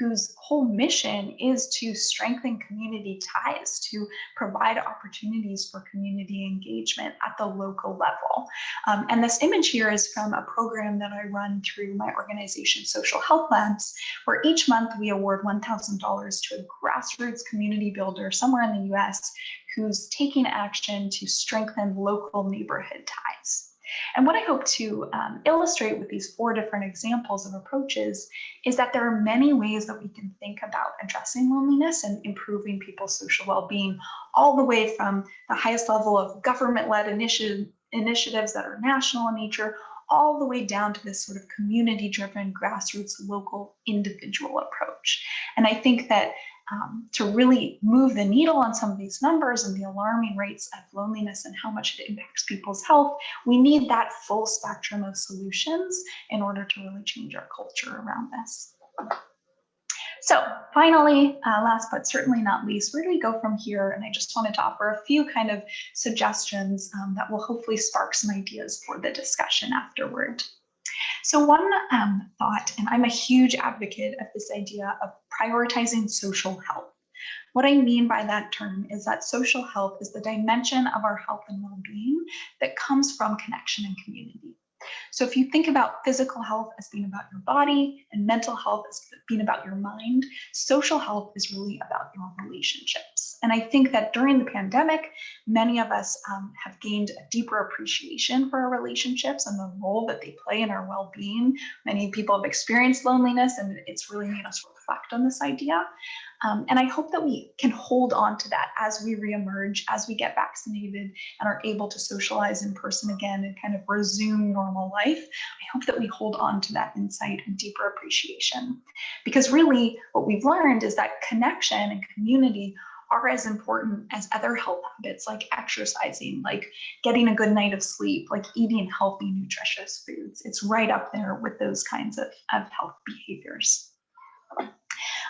whose whole mission is to strengthen community ties, to provide opportunities for community engagement at the local level. Um, and this image here is from a program that I run through my organization, Social Health Labs, where each month we award $1,000 to a grassroots community builder somewhere in the US who's taking action to strengthen local neighborhood ties. And what I hope to um, illustrate with these four different examples of approaches is that there are many ways that we can think about addressing loneliness and improving people's social well-being, all the way from the highest level of government-led initiative, initiatives that are national in nature, all the way down to this sort of community-driven, grassroots, local, individual approach. And I think that um, to really move the needle on some of these numbers and the alarming rates of loneliness and how much it impacts people's health, we need that full spectrum of solutions in order to really change our culture around this. So finally, uh, last but certainly not least, where do we go from here? And I just wanted to offer a few kind of suggestions um, that will hopefully spark some ideas for the discussion afterward. So one um, thought, and I'm a huge advocate of this idea of prioritizing social health. What I mean by that term is that social health is the dimension of our health and well-being that comes from connection and community. So if you think about physical health as being about your body and mental health as being about your mind, social health is really about your relationships. And I think that during the pandemic, many of us um, have gained a deeper appreciation for our relationships and the role that they play in our well-being. Many people have experienced loneliness and it's really made us reflect on this idea. Um, and I hope that we can hold on to that as we reemerge, as we get vaccinated and are able to socialize in person again and kind of resume normal life. I hope that we hold on to that insight and deeper appreciation. Because really what we've learned is that connection and community are as important as other health habits like exercising, like getting a good night of sleep, like eating healthy, nutritious foods. It's right up there with those kinds of, of health behaviors.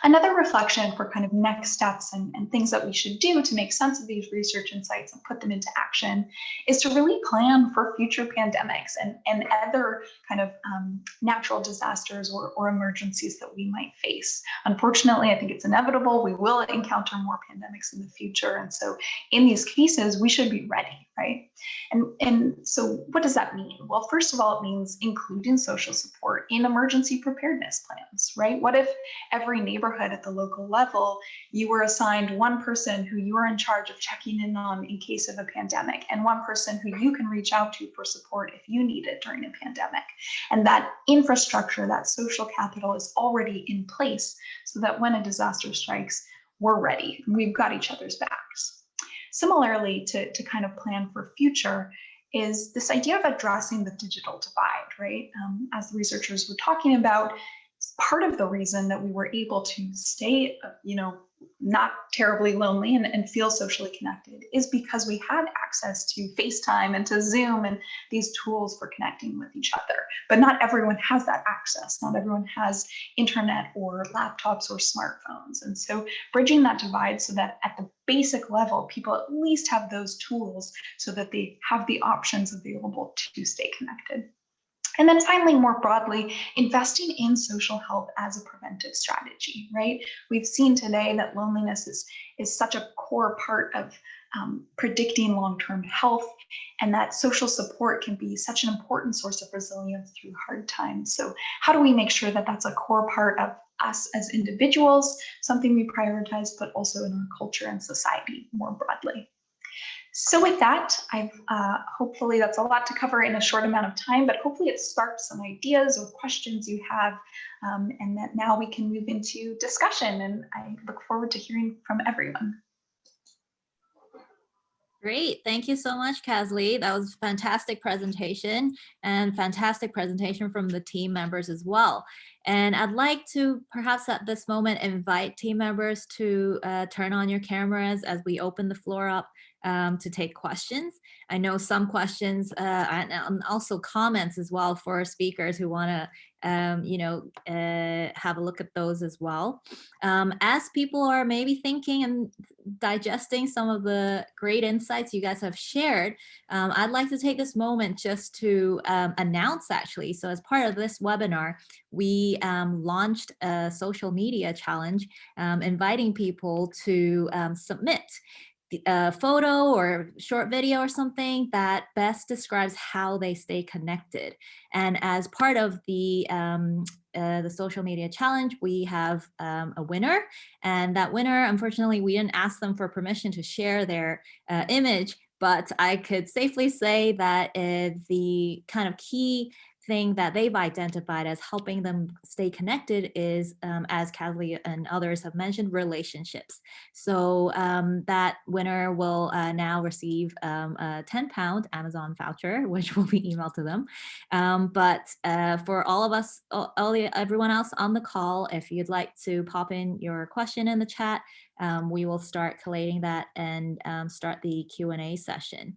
Another reflection for kind of next steps and, and things that we should do to make sense of these research insights and put them into action is to really plan for future pandemics and, and other kind of um, natural disasters or, or emergencies that we might face. Unfortunately, I think it's inevitable. We will encounter more pandemics in the future. And so in these cases, we should be ready, right? And, and so what does that mean? Well, first of all, it means including social support in emergency preparedness plans, right? What if every neighborhood at the local level, you were assigned one person who you are in charge of checking in on in case of a pandemic and one person who you can reach out to for support if you need it during a pandemic. And that infrastructure, that social capital is already in place so that when a disaster strikes, we're ready. We've got each other's backs. Similarly, to, to kind of plan for future is this idea of addressing the digital divide, right? Um, as the researchers were talking about, part of the reason that we were able to stay, you know, not terribly lonely and, and feel socially connected is because we had access to FaceTime and to Zoom and these tools for connecting with each other. But not everyone has that access. Not everyone has internet or laptops or smartphones. And so bridging that divide so that at the basic level, people at least have those tools so that they have the options available to stay connected. And then finally, more broadly, investing in social health as a preventive strategy, right? We've seen today that loneliness is, is such a core part of um, predicting long-term health and that social support can be such an important source of resilience through hard times. So how do we make sure that that's a core part of us as individuals, something we prioritize, but also in our culture and society more broadly? So with that, I've uh, hopefully that's a lot to cover in a short amount of time, but hopefully it sparked some ideas or questions you have, um, and that now we can move into discussion. And I look forward to hearing from everyone. Great. Thank you so much, Kasley. That was a fantastic presentation and fantastic presentation from the team members as well. And I'd like to perhaps at this moment invite team members to uh, turn on your cameras as we open the floor up um, to take questions. I know some questions uh, and also comments as well for speakers who want to um, you know, uh, have a look at those as well. Um, as people are maybe thinking and digesting some of the great insights you guys have shared, um, I'd like to take this moment just to um, announce actually. So as part of this webinar, we um, launched a social media challenge um, inviting people to submit a photo or short video or something that best describes how they stay connected. And as part of the um, uh, the social media challenge, we have um, a winner. And that winner, unfortunately, we didn't ask them for permission to share their uh, image, but I could safely say that uh, the kind of key thing that they've identified as helping them stay connected is, um, as Kathleen and others have mentioned, relationships. So um, that winner will uh, now receive um, a 10 pound Amazon voucher, which will be emailed to them. Um, but uh, for all of us, all, the, everyone else on the call, if you'd like to pop in your question in the chat, um, we will start collating that and um, start the Q&A session.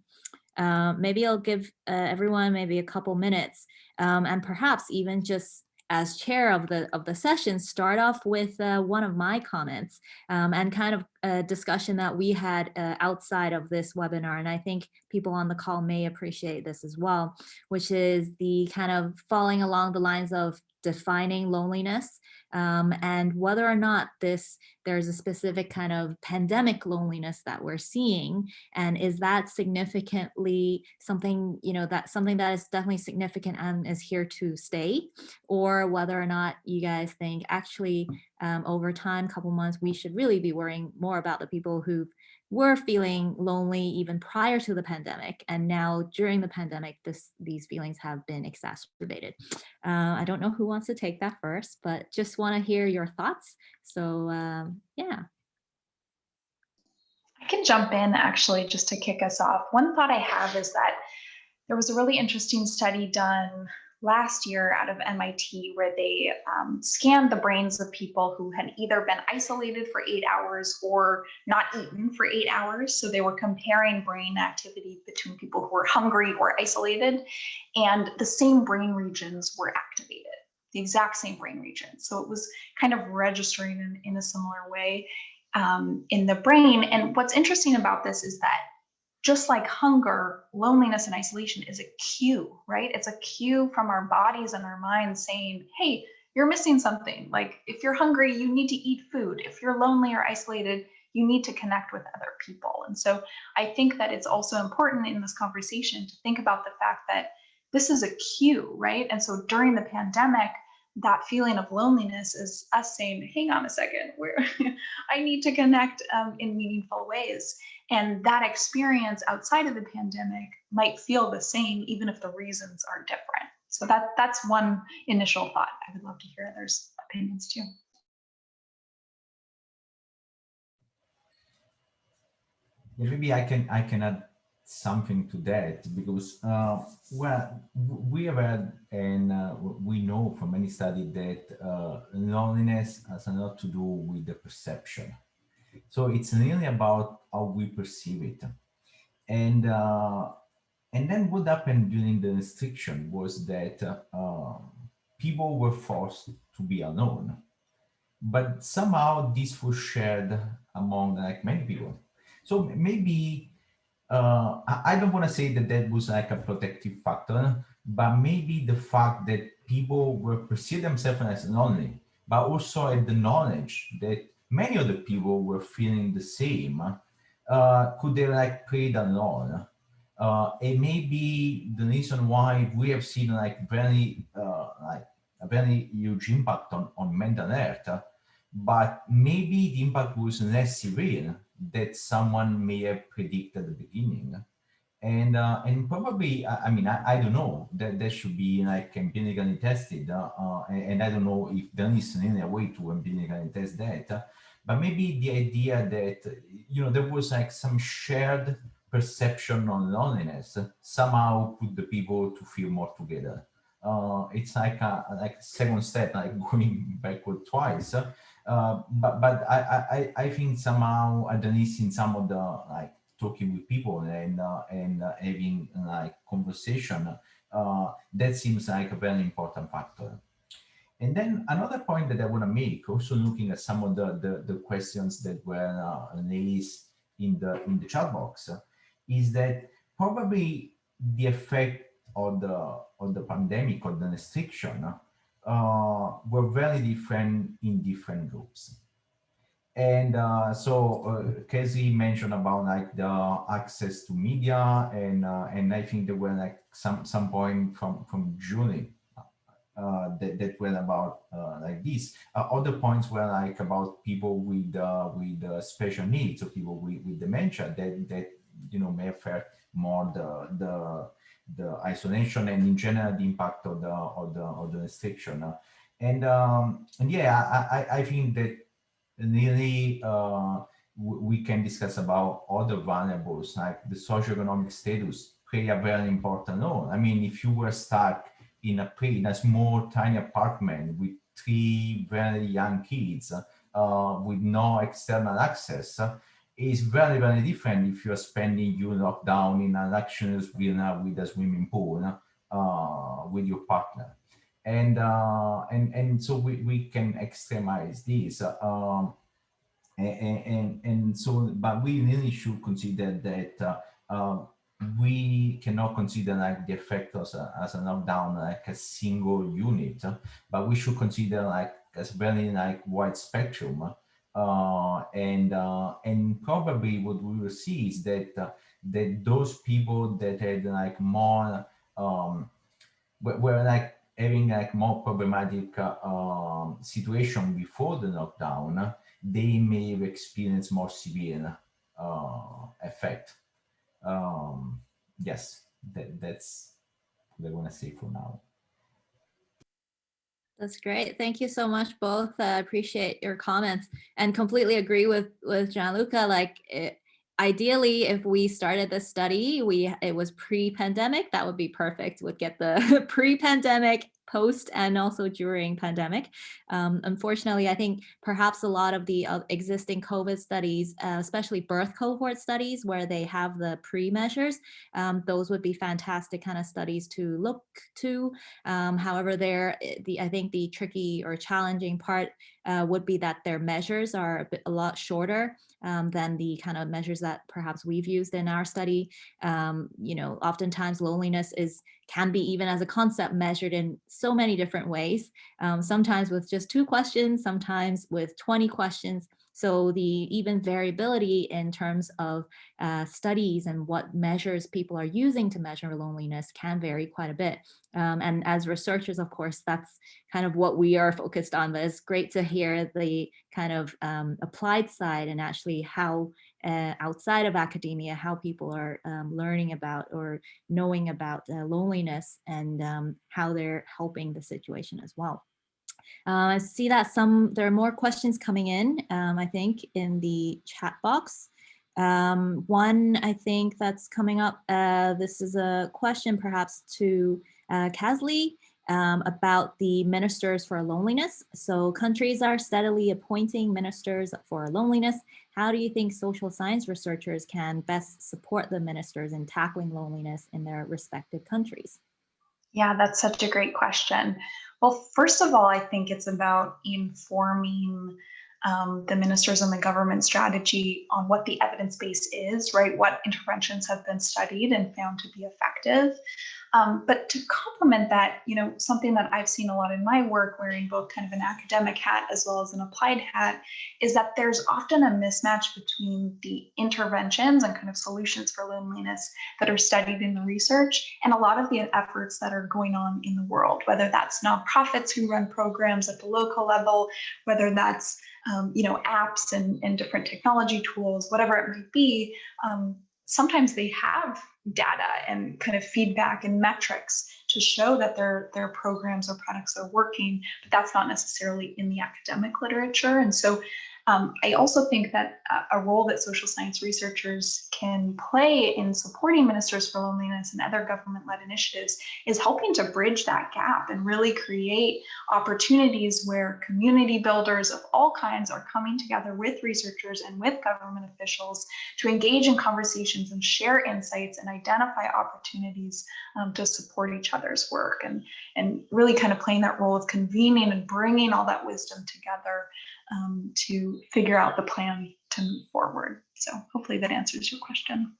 Uh, maybe I'll give uh, everyone maybe a couple minutes um, and perhaps even just as chair of the of the session start off with uh, one of my comments um, and kind of a discussion that we had uh, outside of this webinar. And I think people on the call may appreciate this as well which is the kind of falling along the lines of defining loneliness um, and whether or not this there's a specific kind of pandemic loneliness that we're seeing and is that significantly something you know that something that is definitely significant and is here to stay? Or whether or not you guys think actually um, over time couple months we should really be worrying more about the people who've were feeling lonely even prior to the pandemic. And now during the pandemic, this, these feelings have been exacerbated. Uh, I don't know who wants to take that first, but just want to hear your thoughts. So um, yeah. I can jump in actually just to kick us off. One thought I have is that there was a really interesting study done last year out of MIT where they um, scanned the brains of people who had either been isolated for eight hours or not eaten for eight hours. So they were comparing brain activity between people who were hungry or isolated, and the same brain regions were activated, the exact same brain regions. So it was kind of registering in, in a similar way um, in the brain. And what's interesting about this is that just like hunger, loneliness and isolation is a cue, right? It's a cue from our bodies and our minds saying, hey, you're missing something. Like if you're hungry, you need to eat food. If you're lonely or isolated, you need to connect with other people. And so I think that it's also important in this conversation to think about the fact that this is a cue, right? And so during the pandemic, that feeling of loneliness is us saying, hang on a second, where I need to connect um, in meaningful ways. And that experience outside of the pandemic might feel the same, even if the reasons are different. So that that's one initial thought. I would love to hear others' opinions too. Maybe I can I can add something to that because uh, well we have had and uh, we know from many studies that uh, loneliness has a lot to do with the perception so it's really about how we perceive it. And uh, and then what happened during the restriction was that uh, people were forced to be alone. But somehow this was shared among like many people. So maybe uh, I don't want to say that that was like a protective factor, but maybe the fact that people were perceive themselves as lonely, but also had the knowledge that many of the people were feeling the same, uh, could they like played alone? Uh, it may be the reason why we have seen like very uh, like a very huge impact on, on mental health, but maybe the impact was less severe that someone may have predicted at the beginning. And uh, and probably, I, I mean, I, I, don't know, that that should be like empirically tested. Uh, and, and, I don't know if there is any way to empirically test that. But maybe the idea that, you know, there was like some shared perception on loneliness somehow put the people to feel more together. Uh, it's like a like second step, like going backward twice. Uh, but but I, I I think somehow at least in some of the like talking with people and uh, and uh, having like conversation uh, that seems like a very important factor. And then another point that I want to make, also looking at some of the the, the questions that were uh, in the in the chat box, is that probably the effect of the of the pandemic or the restriction uh, were very different in different groups. And uh, so uh, Kasley mentioned about like the access to media and uh, and I think there were like some some point from from Julie uh, that, that were about uh, like this. Uh, other points were like about people with uh, with uh, special needs or people with, with dementia that that you know may have felt more the the the isolation and in general the impact of the of the of the restriction. And um, and yeah, I, I, I think that really uh, we can discuss about other variables like the socioeconomic status play a very important role. I mean, if you were stuck in a in a small tiny apartment with three very young kids uh, with no external access, is very, very different if you're spending your lockdown in a luxurious villa with a swimming pool uh, with your partner. And, uh, and, and so we, we can extremize this. Um, and, and, and, so, but we really should consider that uh, uh we cannot consider like the effect as a, as a lockdown like a single unit, but we should consider like as very like wide spectrum uh, and uh, and probably what we will see is that uh, that those people that had like more um, were, were like having like more problematic uh, um, situation before the lockdown, they may have experienced more severe uh, effect. Um, yes, that, that's what I want to say for now. That's great. Thank you so much both. I uh, appreciate your comments and completely agree with, with Gianluca. Like it, ideally, if we started this study, we it was pre-pandemic, that would be perfect. Would get the pre-pandemic post and also during pandemic. Um, unfortunately, I think perhaps a lot of the uh, existing COVID studies, uh, especially birth cohort studies where they have the pre-measures, um, those would be fantastic kind of studies to look to. Um, however, there, eh, the I think the tricky or challenging part uh, would be that their measures are a, bit, a lot shorter um, than the kind of measures that perhaps we've used in our study. Um, you know, oftentimes loneliness is can be even as a concept measured in so many different ways, um, sometimes with just two questions, sometimes with 20 questions. So the even variability in terms of uh, studies and what measures people are using to measure loneliness can vary quite a bit. Um, and as researchers, of course, that's kind of what we are focused on, but it's great to hear the kind of um, applied side and actually how uh, outside of academia, how people are um, learning about or knowing about uh, loneliness and um, how they're helping the situation as well. Uh, I see that some there are more questions coming in, um, I think, in the chat box. Um, one, I think that's coming up. Uh, this is a question perhaps to uh, um, about the ministers for loneliness. So countries are steadily appointing ministers for loneliness. How do you think social science researchers can best support the ministers in tackling loneliness in their respective countries? Yeah, that's such a great question. Well, first of all, I think it's about informing um, the ministers and the government strategy on what the evidence base is, right? What interventions have been studied and found to be effective. Um, but to complement that, you know, something that I've seen a lot in my work, wearing both kind of an academic hat as well as an applied hat, is that there's often a mismatch between the interventions and kind of solutions for loneliness that are studied in the research and a lot of the efforts that are going on in the world, whether that's nonprofits who run programs at the local level, whether that's um, you know, apps and, and different technology tools, whatever it might be, um, sometimes they have data and kind of feedback and metrics to show that their their programs or products are working, but that's not necessarily in the academic literature. And so um, I also think that a role that social science researchers can play in supporting Ministers for Loneliness and other government-led initiatives is helping to bridge that gap and really create opportunities where community builders of all kinds are coming together with researchers and with government officials to engage in conversations and share insights and identify opportunities um, to support each other's work and, and really kind of playing that role of convening and bringing all that wisdom together um, to figure out the plan to move forward. So hopefully that answers your question.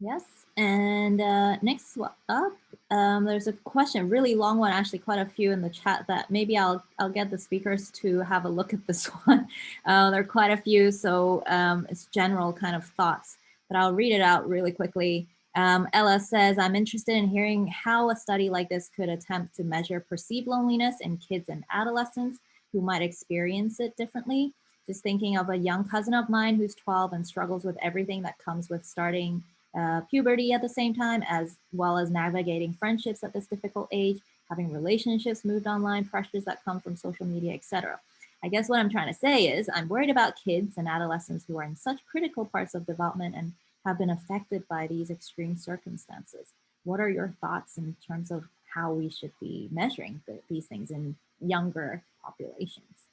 Yes, and uh, next up, um, there's a question, really long one, actually quite a few in the chat that maybe I'll I'll get the speakers to have a look at this one. Uh, there are quite a few, so um, it's general kind of thoughts, but I'll read it out really quickly. Um, Ella says, I'm interested in hearing how a study like this could attempt to measure perceived loneliness in kids and adolescents who might experience it differently. Just thinking of a young cousin of mine who's 12 and struggles with everything that comes with starting uh, puberty at the same time, as well as navigating friendships at this difficult age, having relationships moved online, pressures that come from social media, etc. I guess what I'm trying to say is I'm worried about kids and adolescents who are in such critical parts of development and have been affected by these extreme circumstances. What are your thoughts in terms of how we should be measuring the, these things in younger populations?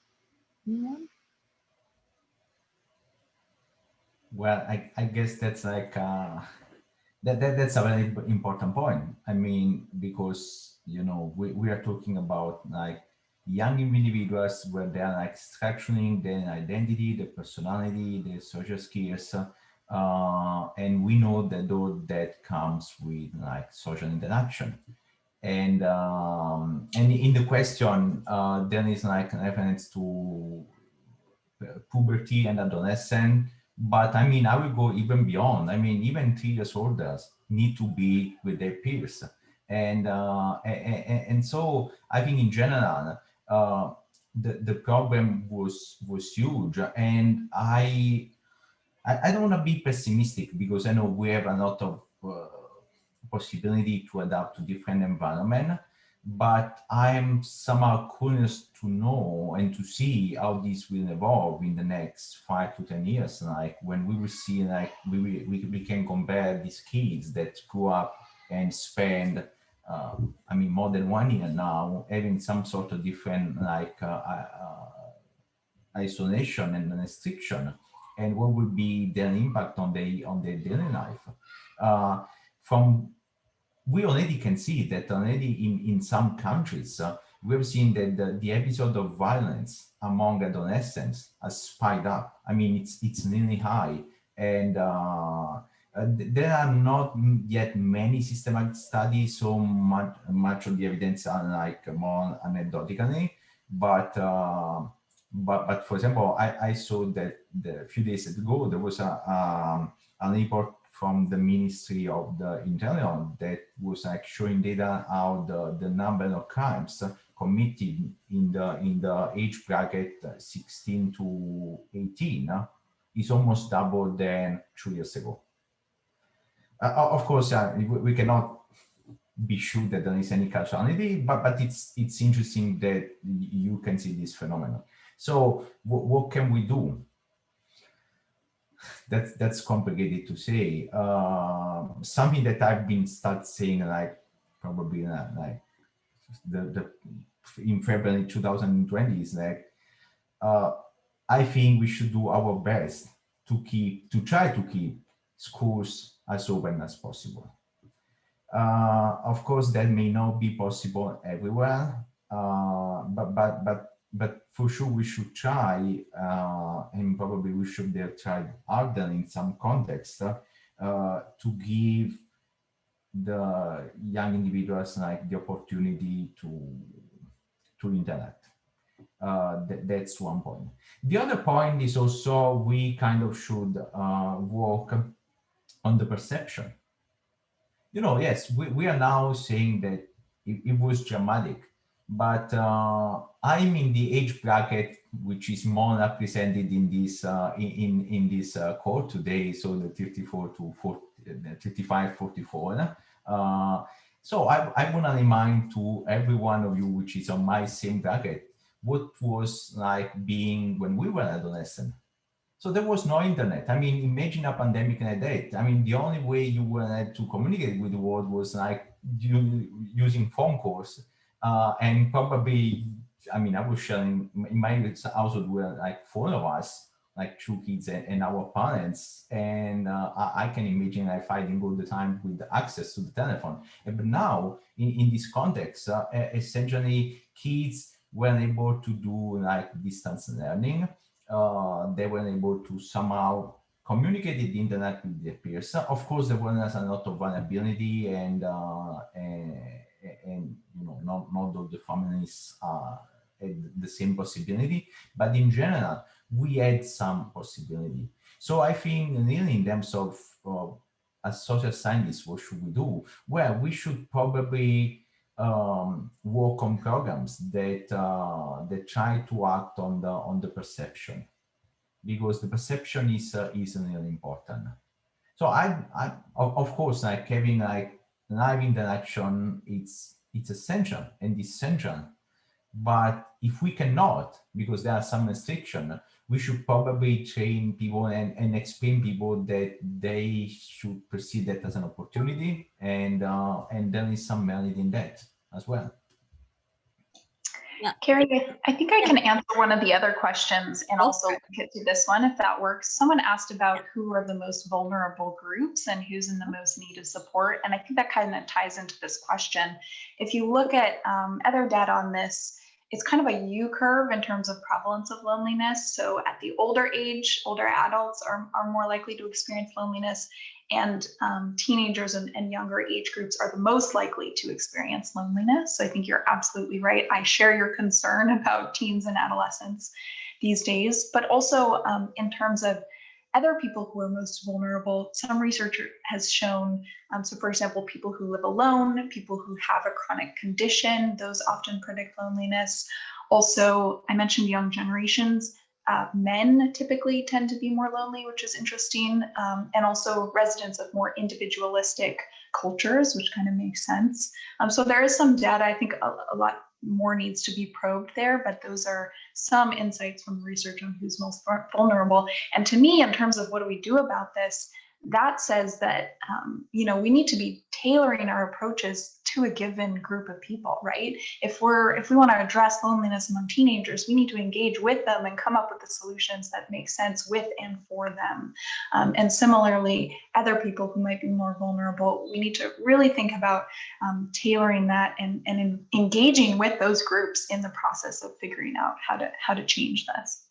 Anyone? Well, I, I guess that's like, uh, that, that that's a very important point. I mean, because, you know, we, we are talking about like young individuals where they are like structuring their identity, their personality, their social skills. Uh, and we know that though that comes with like social interaction. And um, and in the question, uh, there is like a reference to puberty and adolescent. But I mean, I will go even beyond. I mean, even three years olders need to be with their peers. And, uh, and, and so I think in general, uh, the, the problem was, was huge. And I, I, I don't want to be pessimistic because I know we have a lot of uh, possibility to adapt to different environment but I'm somehow curious to know and to see how this will evolve in the next five to 10 years. Like when we will see, like we, we, we can compare these kids that grew up and spend, uh, I mean, more than one year now, having some sort of different like uh, uh, isolation and restriction, and what will be their impact on the on their daily life. Uh, from we already can see that already in, in some countries, uh, we've seen that the, the, episode of violence among adolescents has spiked up. I mean, it's, it's really high. And uh, uh, there are not yet many systematic studies, so much, much of the evidence are like more anecdotally, but uh, but but for example, I, I saw that a few days ago there was a um, a report from the Ministry of the Interior that was like showing data how the, the number of crimes committed in the in the age bracket 16 to 18 uh, is almost double than two years ago. Uh, of course, uh, we, we cannot be sure that there is any causality, but but it's it's interesting that you can see this phenomenon. So what can we do? that's that's complicated to say. Uh, something that I've been start saying like probably uh, like the, the in February 2020 is like uh, I think we should do our best to keep to try to keep schools as open as possible. Uh, of course, that may not be possible everywhere, uh, but but but but for sure we should try, uh, and probably we should have tried harder in some context uh, to give the young individuals like the opportunity to to interact. Uh, th that's one point. The other point is also we kind of should uh, work on the perception. You know, yes, we, we are now saying that it, it was dramatic, but uh, I'm in the age bracket which is more represented in this uh, in in this uh, code today, so the 34 to 40, 35, 44. Uh, so I, I want to remind to every one of you which is on my same bracket what was like being when we were adolescent. So there was no internet. I mean, imagine a pandemic like that. I mean, the only way you were to communicate with the world was like using phone calls uh, and probably, I mean, I was sharing in my household were like four of us, like two kids and, and our parents. And uh, I, I, can imagine like fighting all the time with the access to the telephone. But now in, in this context, uh, essentially kids were able to do like distance learning. Uh, they were able to somehow communicate the internet with their peers. Of course, there was a lot of vulnerability and, uh, and and you know not not all the families uh, had the same possibility, but in general we had some possibility. So I think really in terms of as social scientists, what should we do? Well, we should probably um, work on programs that uh, that try to act on the on the perception, because the perception is uh, is really important. so I, I of course, like having like live interaction, it's it's essential and essential. But if we cannot, because there are some restriction, we should probably train people and, and explain people that they should perceive that as an opportunity and uh, and there is some merit in that as well. Yeah. Carrie, I think I can answer one of the other questions and also get to this one if that works. Someone asked about who are the most vulnerable groups and who's in the most need of support. And I think that kind of ties into this question. If you look at um, other data on this, it's kind of a U curve in terms of prevalence of loneliness. So at the older age, older adults are, are more likely to experience loneliness and um, teenagers and, and, younger age groups are the most likely to experience loneliness. So I think you're absolutely right. I share your concern about teens and adolescents these days, but also um, in terms of other people who are most vulnerable, some research has shown, um, so for example, people who live alone, people who have a chronic condition, those often predict loneliness. Also, I mentioned young generations, uh, men typically tend to be more lonely, which is interesting, um, and also residents of more individualistic cultures, which kind of makes sense. Um, so there is some data, I think a, a, lot more needs to be probed there, but those are some insights from research on who's most vulnerable. And to me, in terms of what do we do about this, that says that um, you know we need to be tailoring our approaches to a given group of people right? If we're if we want to address loneliness among teenagers we need to engage with them and come up with the solutions that make sense with and for them. Um, and similarly other people who might be more vulnerable we need to really think about um, tailoring that and, and in engaging with those groups in the process of figuring out how to how to change this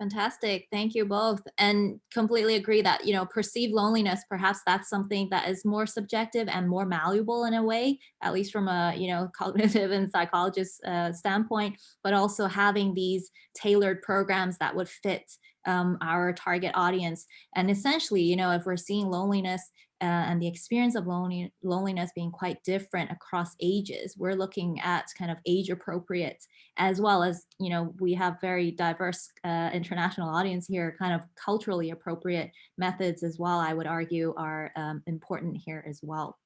Fantastic. Thank you both. And completely agree that, you know, perceived loneliness, perhaps that's something that is more subjective and more malleable in a way, at least from a, you know, cognitive and psychologist uh, standpoint, but also having these tailored programs that would fit um, our target audience. And essentially, you know, if we're seeing loneliness and the experience of loneliness being quite different across ages. We're looking at kind of age appropriate as well as, you know, we have very diverse uh, international audience here, kind of culturally appropriate methods as well, I would argue are um, important here as well.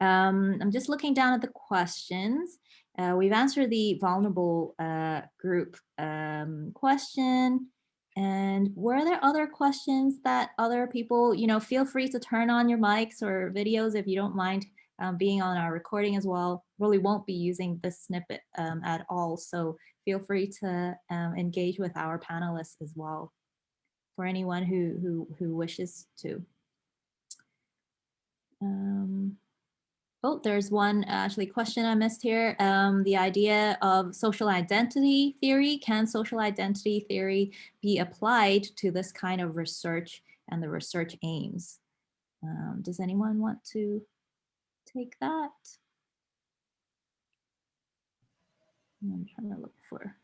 Um, I'm just looking down at the questions. Uh, we've answered the vulnerable uh, group um, question. And were there other questions that other people, you know, feel free to turn on your mics or videos if you don't mind um, being on our recording as well. Really won't be using this snippet um, at all. So feel free to um, engage with our panelists as well for anyone who, who, who wishes to. Um, Oh, there's one actually question I missed here. Um, the idea of social identity theory. Can social identity theory be applied to this kind of research and the research aims? Um, does anyone want to take that? I'm trying to look for.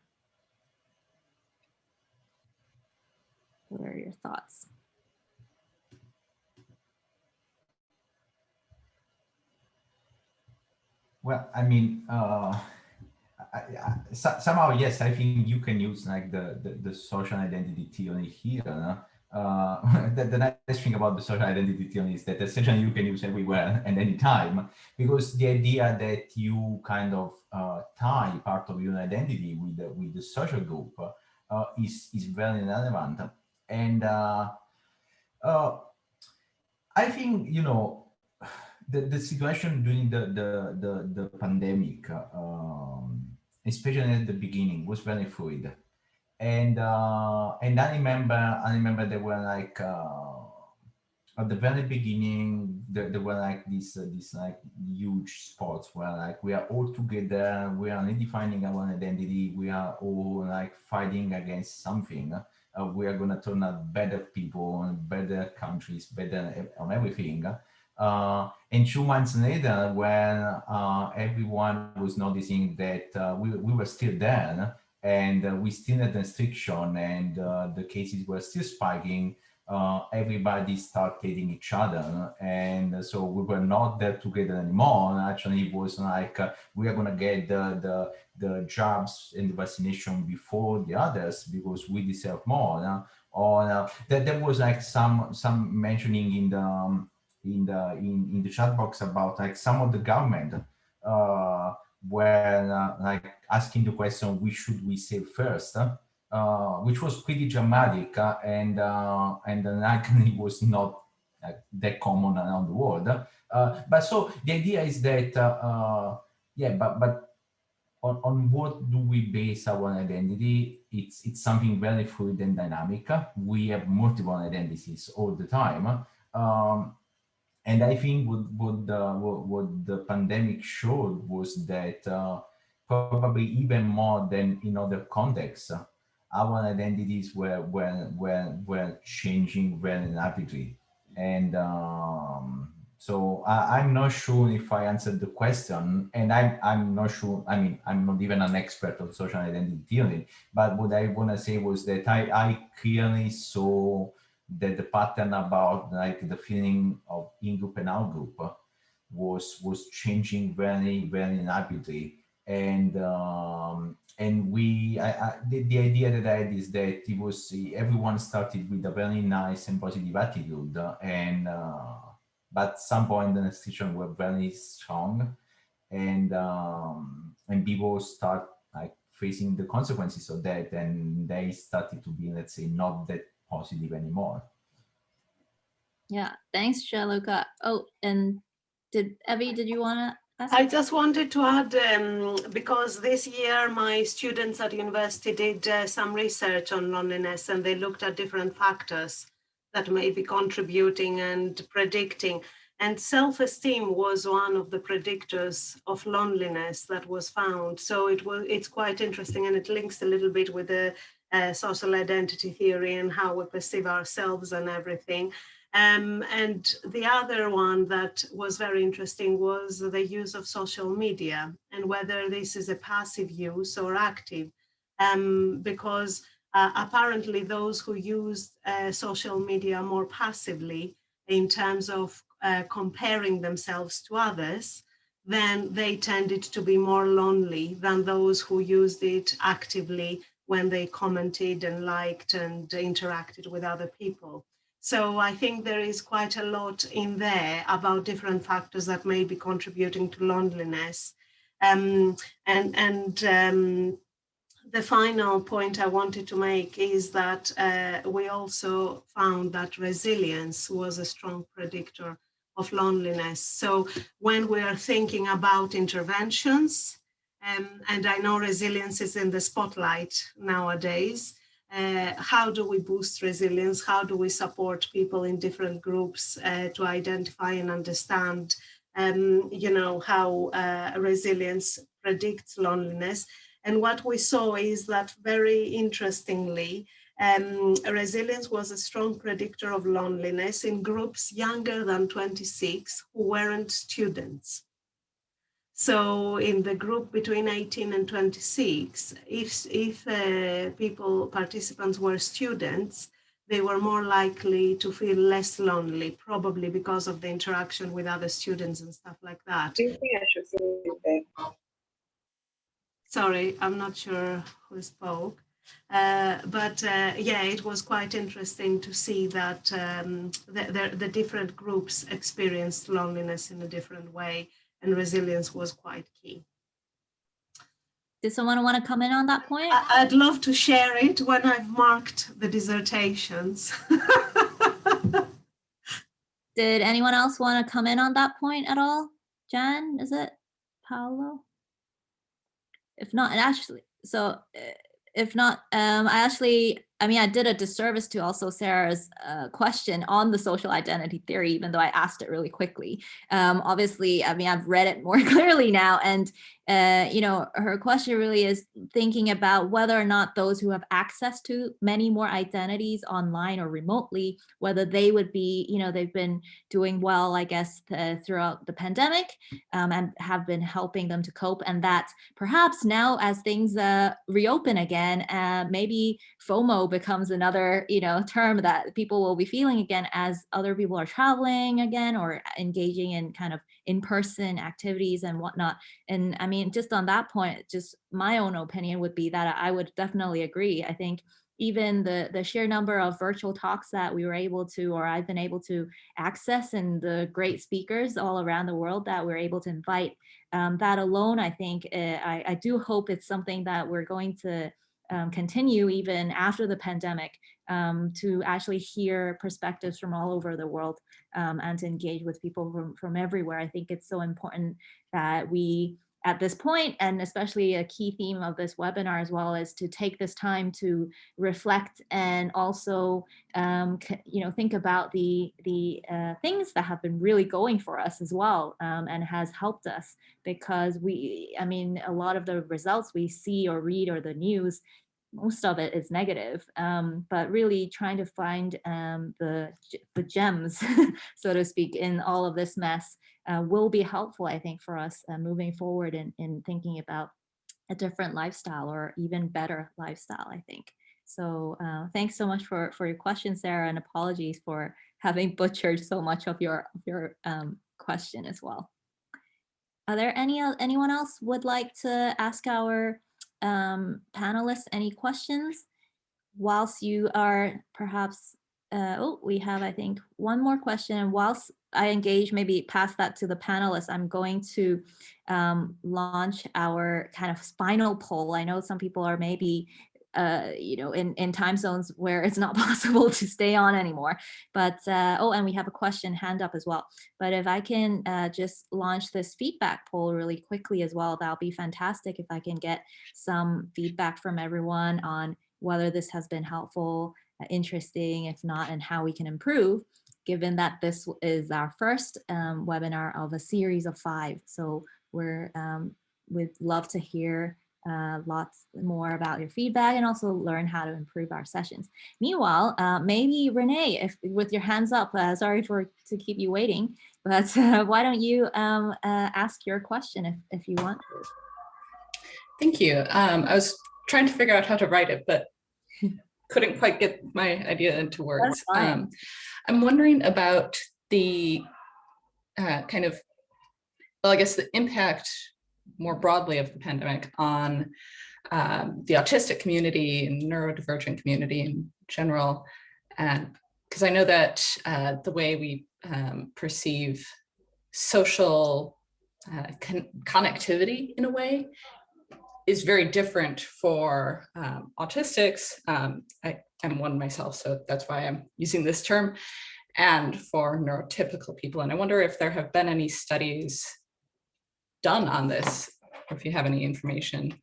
What are your thoughts? Well, I mean, uh, I, I, so, somehow, yes, I think you can use like the, the, the social identity theory here. No? Uh, the, the, nice thing about the social identity theory is that essentially you can use everywhere and anytime because the idea that you kind of uh, tie part of your identity with the, with the social group uh, is, is very relevant. And uh, uh, I think, you know, the, the situation during the, the, the, the pandemic, um, especially at the beginning, was very fluid. And uh, and I remember I remember there were like uh, at the very beginning there, there were like these uh, like huge spots where like we are all together, we are redefining our identity, we are all like fighting against something. Uh, we are gonna turn out better people, better countries, better on everything. Uh, and two months later, when uh, everyone was noticing that uh, we, we were still there and uh, we still had restriction and uh, the cases were still spiking, uh, everybody started hating each other. And so we were not there together anymore. And actually, it was like, we are going to get the, the, the jobs and the vaccination before the others because we deserve more. or uh, that there was like some some mentioning in the um, in the in, in the chat box about like some of the government uh, were uh, like asking the question which should we save first uh, which was pretty dramatic uh, and uh, and likely was not that common around the world but so the idea is that yeah but but on, on what do we base our identity? It's, it's something very fluid and dynamic. We have multiple identities all the time. Um, and I think what, what, the, what, what, the pandemic showed was that uh, probably even more than in other contexts, our identities were, were, were, were changing very rapidly. And um, so I, am not sure if I answered the question, and I'm I'm not sure. I mean, I'm not even an expert on social identity theory, but what I want to say was that I I clearly saw that the pattern about like the feeling of in group and out group was was changing very very rapidly, and um, and we I, I, the, the idea that I had is that it was everyone started with a very nice and positive attitude. And. Uh, but some point the institution were very strong. And um, and people start like facing the consequences of that. And they started to be let's say not that positive anymore yeah thanks Gianluca. oh and did Evie did you want to I just wanted to add, um, because this year my students at university did uh, some research on loneliness and they looked at different factors that may be contributing and predicting. And self-esteem was one of the predictors of loneliness that was found. So it was it's quite interesting and it links a little bit with the uh, social identity theory and how we perceive ourselves and everything. Um, and the other one that was very interesting was the use of social media and whether this is a passive use or active. Um, because uh, apparently those who use uh, social media more passively in terms of uh, comparing themselves to others, then they tended to be more lonely than those who used it actively when they commented and liked and interacted with other people. So I think there is quite a lot in there about different factors that may be contributing to loneliness. Um, and and um, the final point I wanted to make is that uh, we also found that resilience was a strong predictor of loneliness. So when we are thinking about interventions, um, and I know resilience is in the spotlight nowadays, uh, how do we boost resilience? How do we support people in different groups uh, to identify and understand, um, you know, how uh, resilience predicts loneliness? And what we saw is that very interestingly, um, resilience was a strong predictor of loneliness in groups younger than 26 who weren't students. So in the group between 18 and 26, if, if uh, people, participants were students, they were more likely to feel less lonely, probably because of the interaction with other students and stuff like that. Do you think I should say Sorry, I'm not sure who spoke. Uh, but uh, yeah, it was quite interesting to see that um, the, the, the, different groups experienced loneliness in a different way and resilience was quite key. Did someone want to come in on that point? I, would love to share it when I've marked the dissertations. Did anyone else want to come in on that point at all? Jen, is it Paolo? if not, and actually, so eh, if not, um, I actually I mean, I did a disservice to also Sarah's uh, question on the social identity theory, even though I asked it really quickly. Um, obviously, I mean, I've read it more clearly now. And, uh, you know, her question really is thinking about whether or not those who have access to many more identities online or remotely, whether they would be, you know, they've been doing well, I guess, throughout the pandemic um, and have been helping them to cope. And that perhaps now as things uh, reopen again, uh, maybe FOMO becomes another, you know, term that people will be feeling again as other people are traveling again or engaging in kind of in-person activities and whatnot. And I mean, just on that point, just my own opinion would be that I would definitely agree. I think even the, the sheer number of virtual talks that we were able to, or I've been able to access and the great speakers all around the world that we're able to invite, um, that alone, I think, uh, I, I do hope it's something that we're going to um, continue even after the pandemic um, to actually hear perspectives from all over the world um, and to engage with people from, from everywhere. I think it's so important that we at this point, and especially a key theme of this webinar as well, is to take this time to reflect and also, um, you know, think about the the uh, things that have been really going for us as well, um, and has helped us because we, I mean, a lot of the results we see or read or the news most of it is negative, um, but really trying to find um, the, the gems, so to speak, in all of this mess uh, will be helpful, I think, for us uh, moving forward in, in thinking about a different lifestyle or even better lifestyle, I think. So uh, thanks so much for, for your question, Sarah, and apologies for having butchered so much of your, your um, question as well. Are there any anyone else would like to ask our um, panelists any questions whilst you are perhaps, uh, oh, we have, I think, one more question. And whilst I engage, maybe pass that to the panelists, I'm going to um, launch our kind of final poll. I know some people are maybe uh, you know, in, in time zones where it's not possible to stay on anymore. But, uh, oh, and we have a question hand up as well. But if I can uh, just launch this feedback poll really quickly as well, that'll be fantastic if I can get some feedback from everyone on whether this has been helpful, uh, interesting, if not, and how we can improve, given that this is our first um, webinar of a series of five. So we're, um, we'd love to hear uh, lots more about your feedback and also learn how to improve our sessions. Meanwhile, uh, maybe Renee, if with your hands up, uh, sorry for to keep you waiting, but uh, why don't you um, uh, ask your question if, if you want to. Thank you. Um, I was trying to figure out how to write it, but couldn't quite get my idea into words. Um, I'm wondering about the uh, kind of, well, I guess the impact more broadly of the pandemic on um, the autistic community and neurodivergent community in general. And because I know that uh, the way we um, perceive social uh, con connectivity in a way is very different for um, autistics. Um, I am one myself, so that's why I'm using this term, and for neurotypical people. And I wonder if there have been any studies done on this, if you have any information.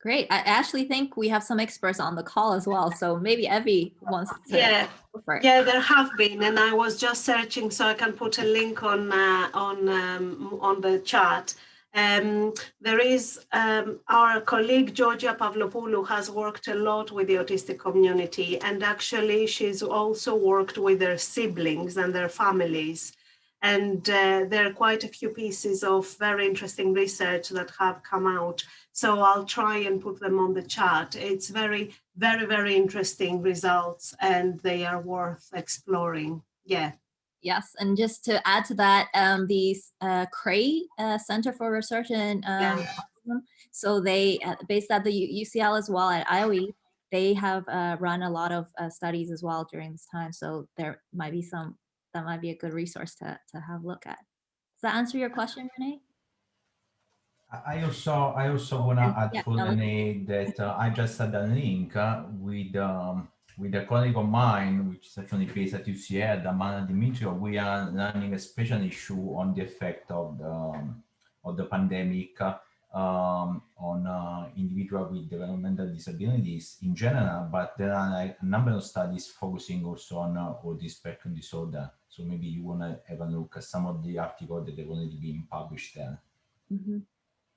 Great. I actually think we have some experts on the call as well. So maybe Evie wants to. Yeah, yeah, there have been, and I was just searching, so I can put a link on uh, on um, on the chat. Um, there is um, our colleague Georgia Pavlopoulou has worked a lot with the autistic community and actually she's also worked with their siblings and their families. And uh, there are quite a few pieces of very interesting research that have come out. So I'll try and put them on the chat. It's very, very, very interesting results and they are worth exploring. Yeah. Yes, and just to add to that, um, the uh, CRAE uh, Center for Research in um, yeah. so they, uh, based at the UCL as well at IOE, they have uh, run a lot of uh, studies as well during this time. So there might be some, that might be a good resource to, to have a look at. Does that answer your question, Renee? I also I also want to add yeah, for Renee that uh, I just had a link with um, with a colleague of mine, which is actually based at UCL, Dagmara Dimitriou, we are running a special issue on the effect of the, um, of the pandemic um, on uh, individuals with developmental disabilities in general, but there are like a number of studies focusing also on uh, autism spectrum disorder. So maybe you want to have a look at some of the articles that have already been published there. Mm -hmm.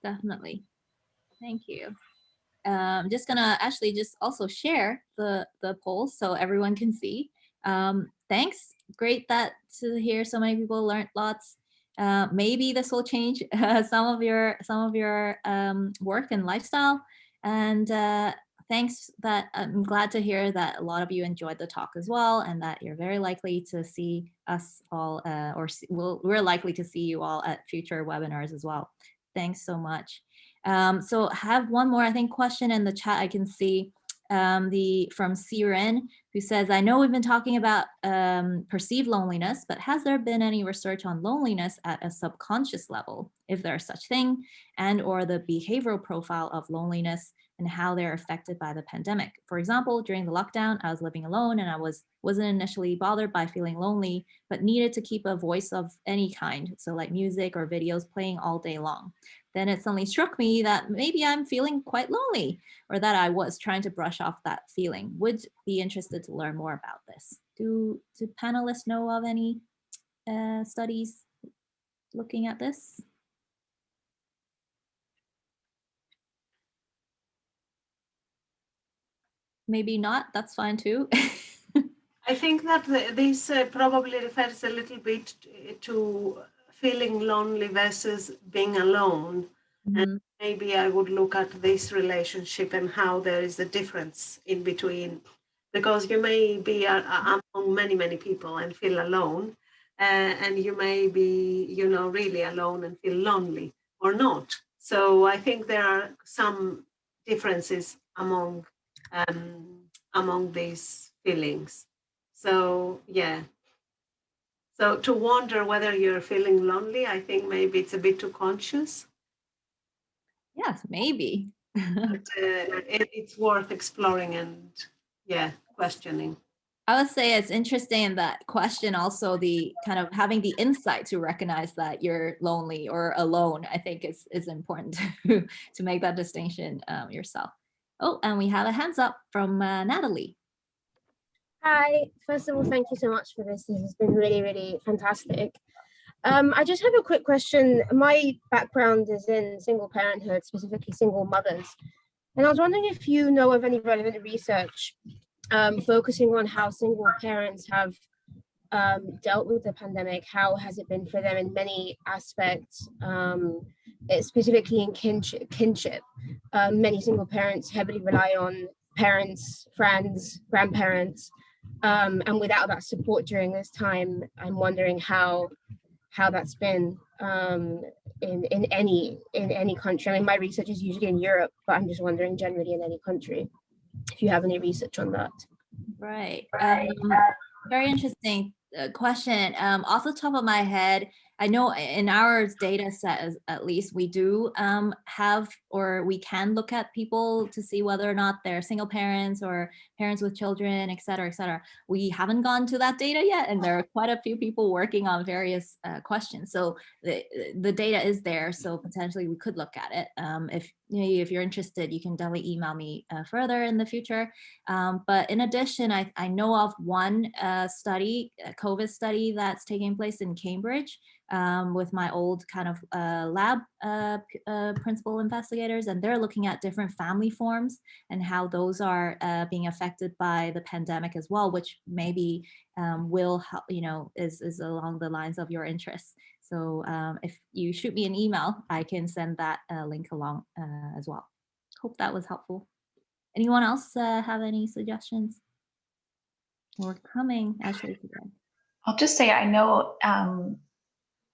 Definitely. Thank you. I'm um, just gonna actually just also share the, the poll so everyone can see. Um, thanks, great that to hear so many people learned lots. Uh, maybe this will change uh, some of your some of your um, work and lifestyle. And uh, thanks that I'm glad to hear that a lot of you enjoyed the talk as well and that you're very likely to see us all uh, or see, we'll, we're likely to see you all at future webinars as well. Thanks so much. Um, so have one more, I think, question in the chat I can see um, the from Siren, who says, I know we've been talking about um, perceived loneliness, but has there been any research on loneliness at a subconscious level, if there's such thing, and or the behavioral profile of loneliness and how they're affected by the pandemic. For example, during the lockdown, I was living alone and I was, wasn't initially bothered by feeling lonely, but needed to keep a voice of any kind. So like music or videos playing all day long. Then it suddenly struck me that maybe I'm feeling quite lonely or that I was trying to brush off that feeling. Would be interested to learn more about this. Do, do panelists know of any uh, studies looking at this? maybe not, that's fine too. I think that this uh, probably refers a little bit to feeling lonely versus being alone. Mm -hmm. And Mm-hmm. maybe I would look at this relationship and how there is a difference in between, because you may be among many, many people and feel alone, uh, and you may be, you know, really alone and feel lonely or not. So I think there are some differences among um, among these feelings. So yeah. So to wonder whether you're feeling lonely, I think maybe it's a bit too conscious. Yes, maybe. but uh, it, it's worth exploring and yeah, questioning. I would say it's interesting in that question also the kind of having the insight to recognize that you're lonely or alone, I think is, is important to, to make that distinction um, yourself. Oh, and we have a hands up from uh, Natalie. Hi, first of all, thank you so much for this. This has been really, really fantastic. Um, I just have a quick question. My background is in single parenthood, specifically single mothers. And I was wondering if you know of any relevant research um, focusing on how single parents have um, dealt with the pandemic. How has it been for them in many aspects, um, specifically in kinship? kinship. Um, many single parents heavily rely on parents, friends, grandparents, um, and without that support during this time, I'm wondering how how that's been um, in in any in any country. I mean, my research is usually in Europe, but I'm just wondering generally in any country if you have any research on that. Right. Um, very interesting uh, question. Um, off the top of my head, I know in our data set, at least, we do um, have or we can look at people to see whether or not they're single parents or parents with children, et cetera, et cetera. We haven't gone to that data yet, and there are quite a few people working on various uh, questions. So the, the data is there, so potentially we could look at it. Um, if, if you're interested, you can definitely email me uh, further in the future. Um, but in addition, I, I know of one uh, study, a COVID study that's taking place in Cambridge, um, with my old kind of uh, lab uh, uh, principal investigators, and they're looking at different family forms and how those are uh, being affected by the pandemic as well, which maybe um, will help, you know, is, is along the lines of your interests. So um, if you shoot me an email, I can send that uh, link along uh, as well. Hope that was helpful. Anyone else have any suggestions? We're coming, Ashley. I'll just say I know um,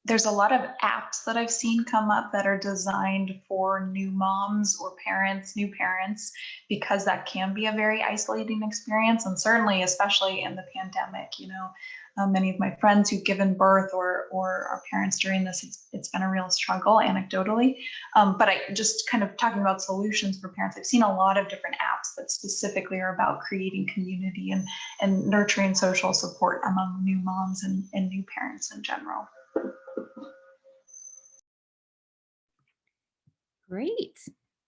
there's a lot of apps that I've seen come up that are designed for new moms or parents, new parents, because that can be a very isolating experience. And certainly, especially in the pandemic, you know, uh, many of my friends who've given birth or, or are parents during this, it's, it's been a real struggle anecdotally. Um, but I just kind of talking about solutions for parents, I've seen a lot of different apps that specifically are about creating community and, and nurturing social support among new moms and, and new parents in general. Great.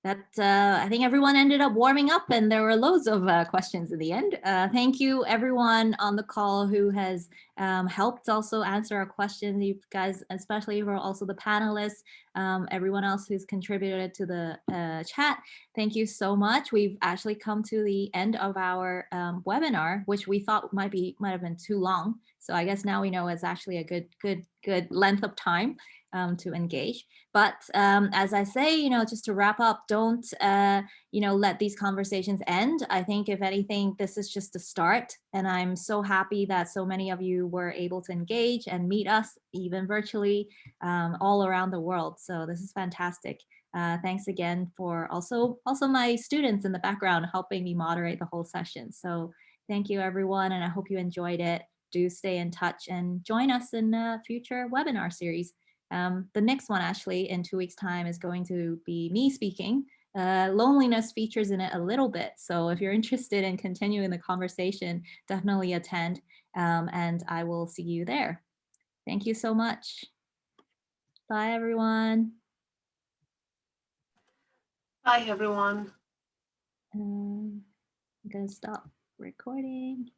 That uh, I think everyone ended up warming up and there were loads of uh, questions in the end. Uh, thank you everyone on the call who has um, helped also answer our questions. You guys, especially for also the panelists, um, everyone else who's contributed to the uh, chat. Thank you so much. We've actually come to the end of our um, webinar, which we thought might be might have been too long. So I guess now we know it's actually a good, good, good length of time um, to engage. But um, as I say, you know, just to wrap up, don't, uh, you know, let these conversations end. I think if anything, this is just a start. And I'm so happy that so many of you were able to engage and meet us even virtually um, all around the world. So this is fantastic. Uh, thanks again for also also my students in the background helping me moderate the whole session. So thank you everyone and I hope you enjoyed it. Do stay in touch and join us in a future webinar series. Um, the next one actually in two weeks time is going to be me speaking. Uh, loneliness features in it a little bit. So if you're interested in continuing the conversation, definitely attend um, and I will see you there. Thank you so much. Bye everyone. Bye, everyone. Um, I'm gonna stop recording.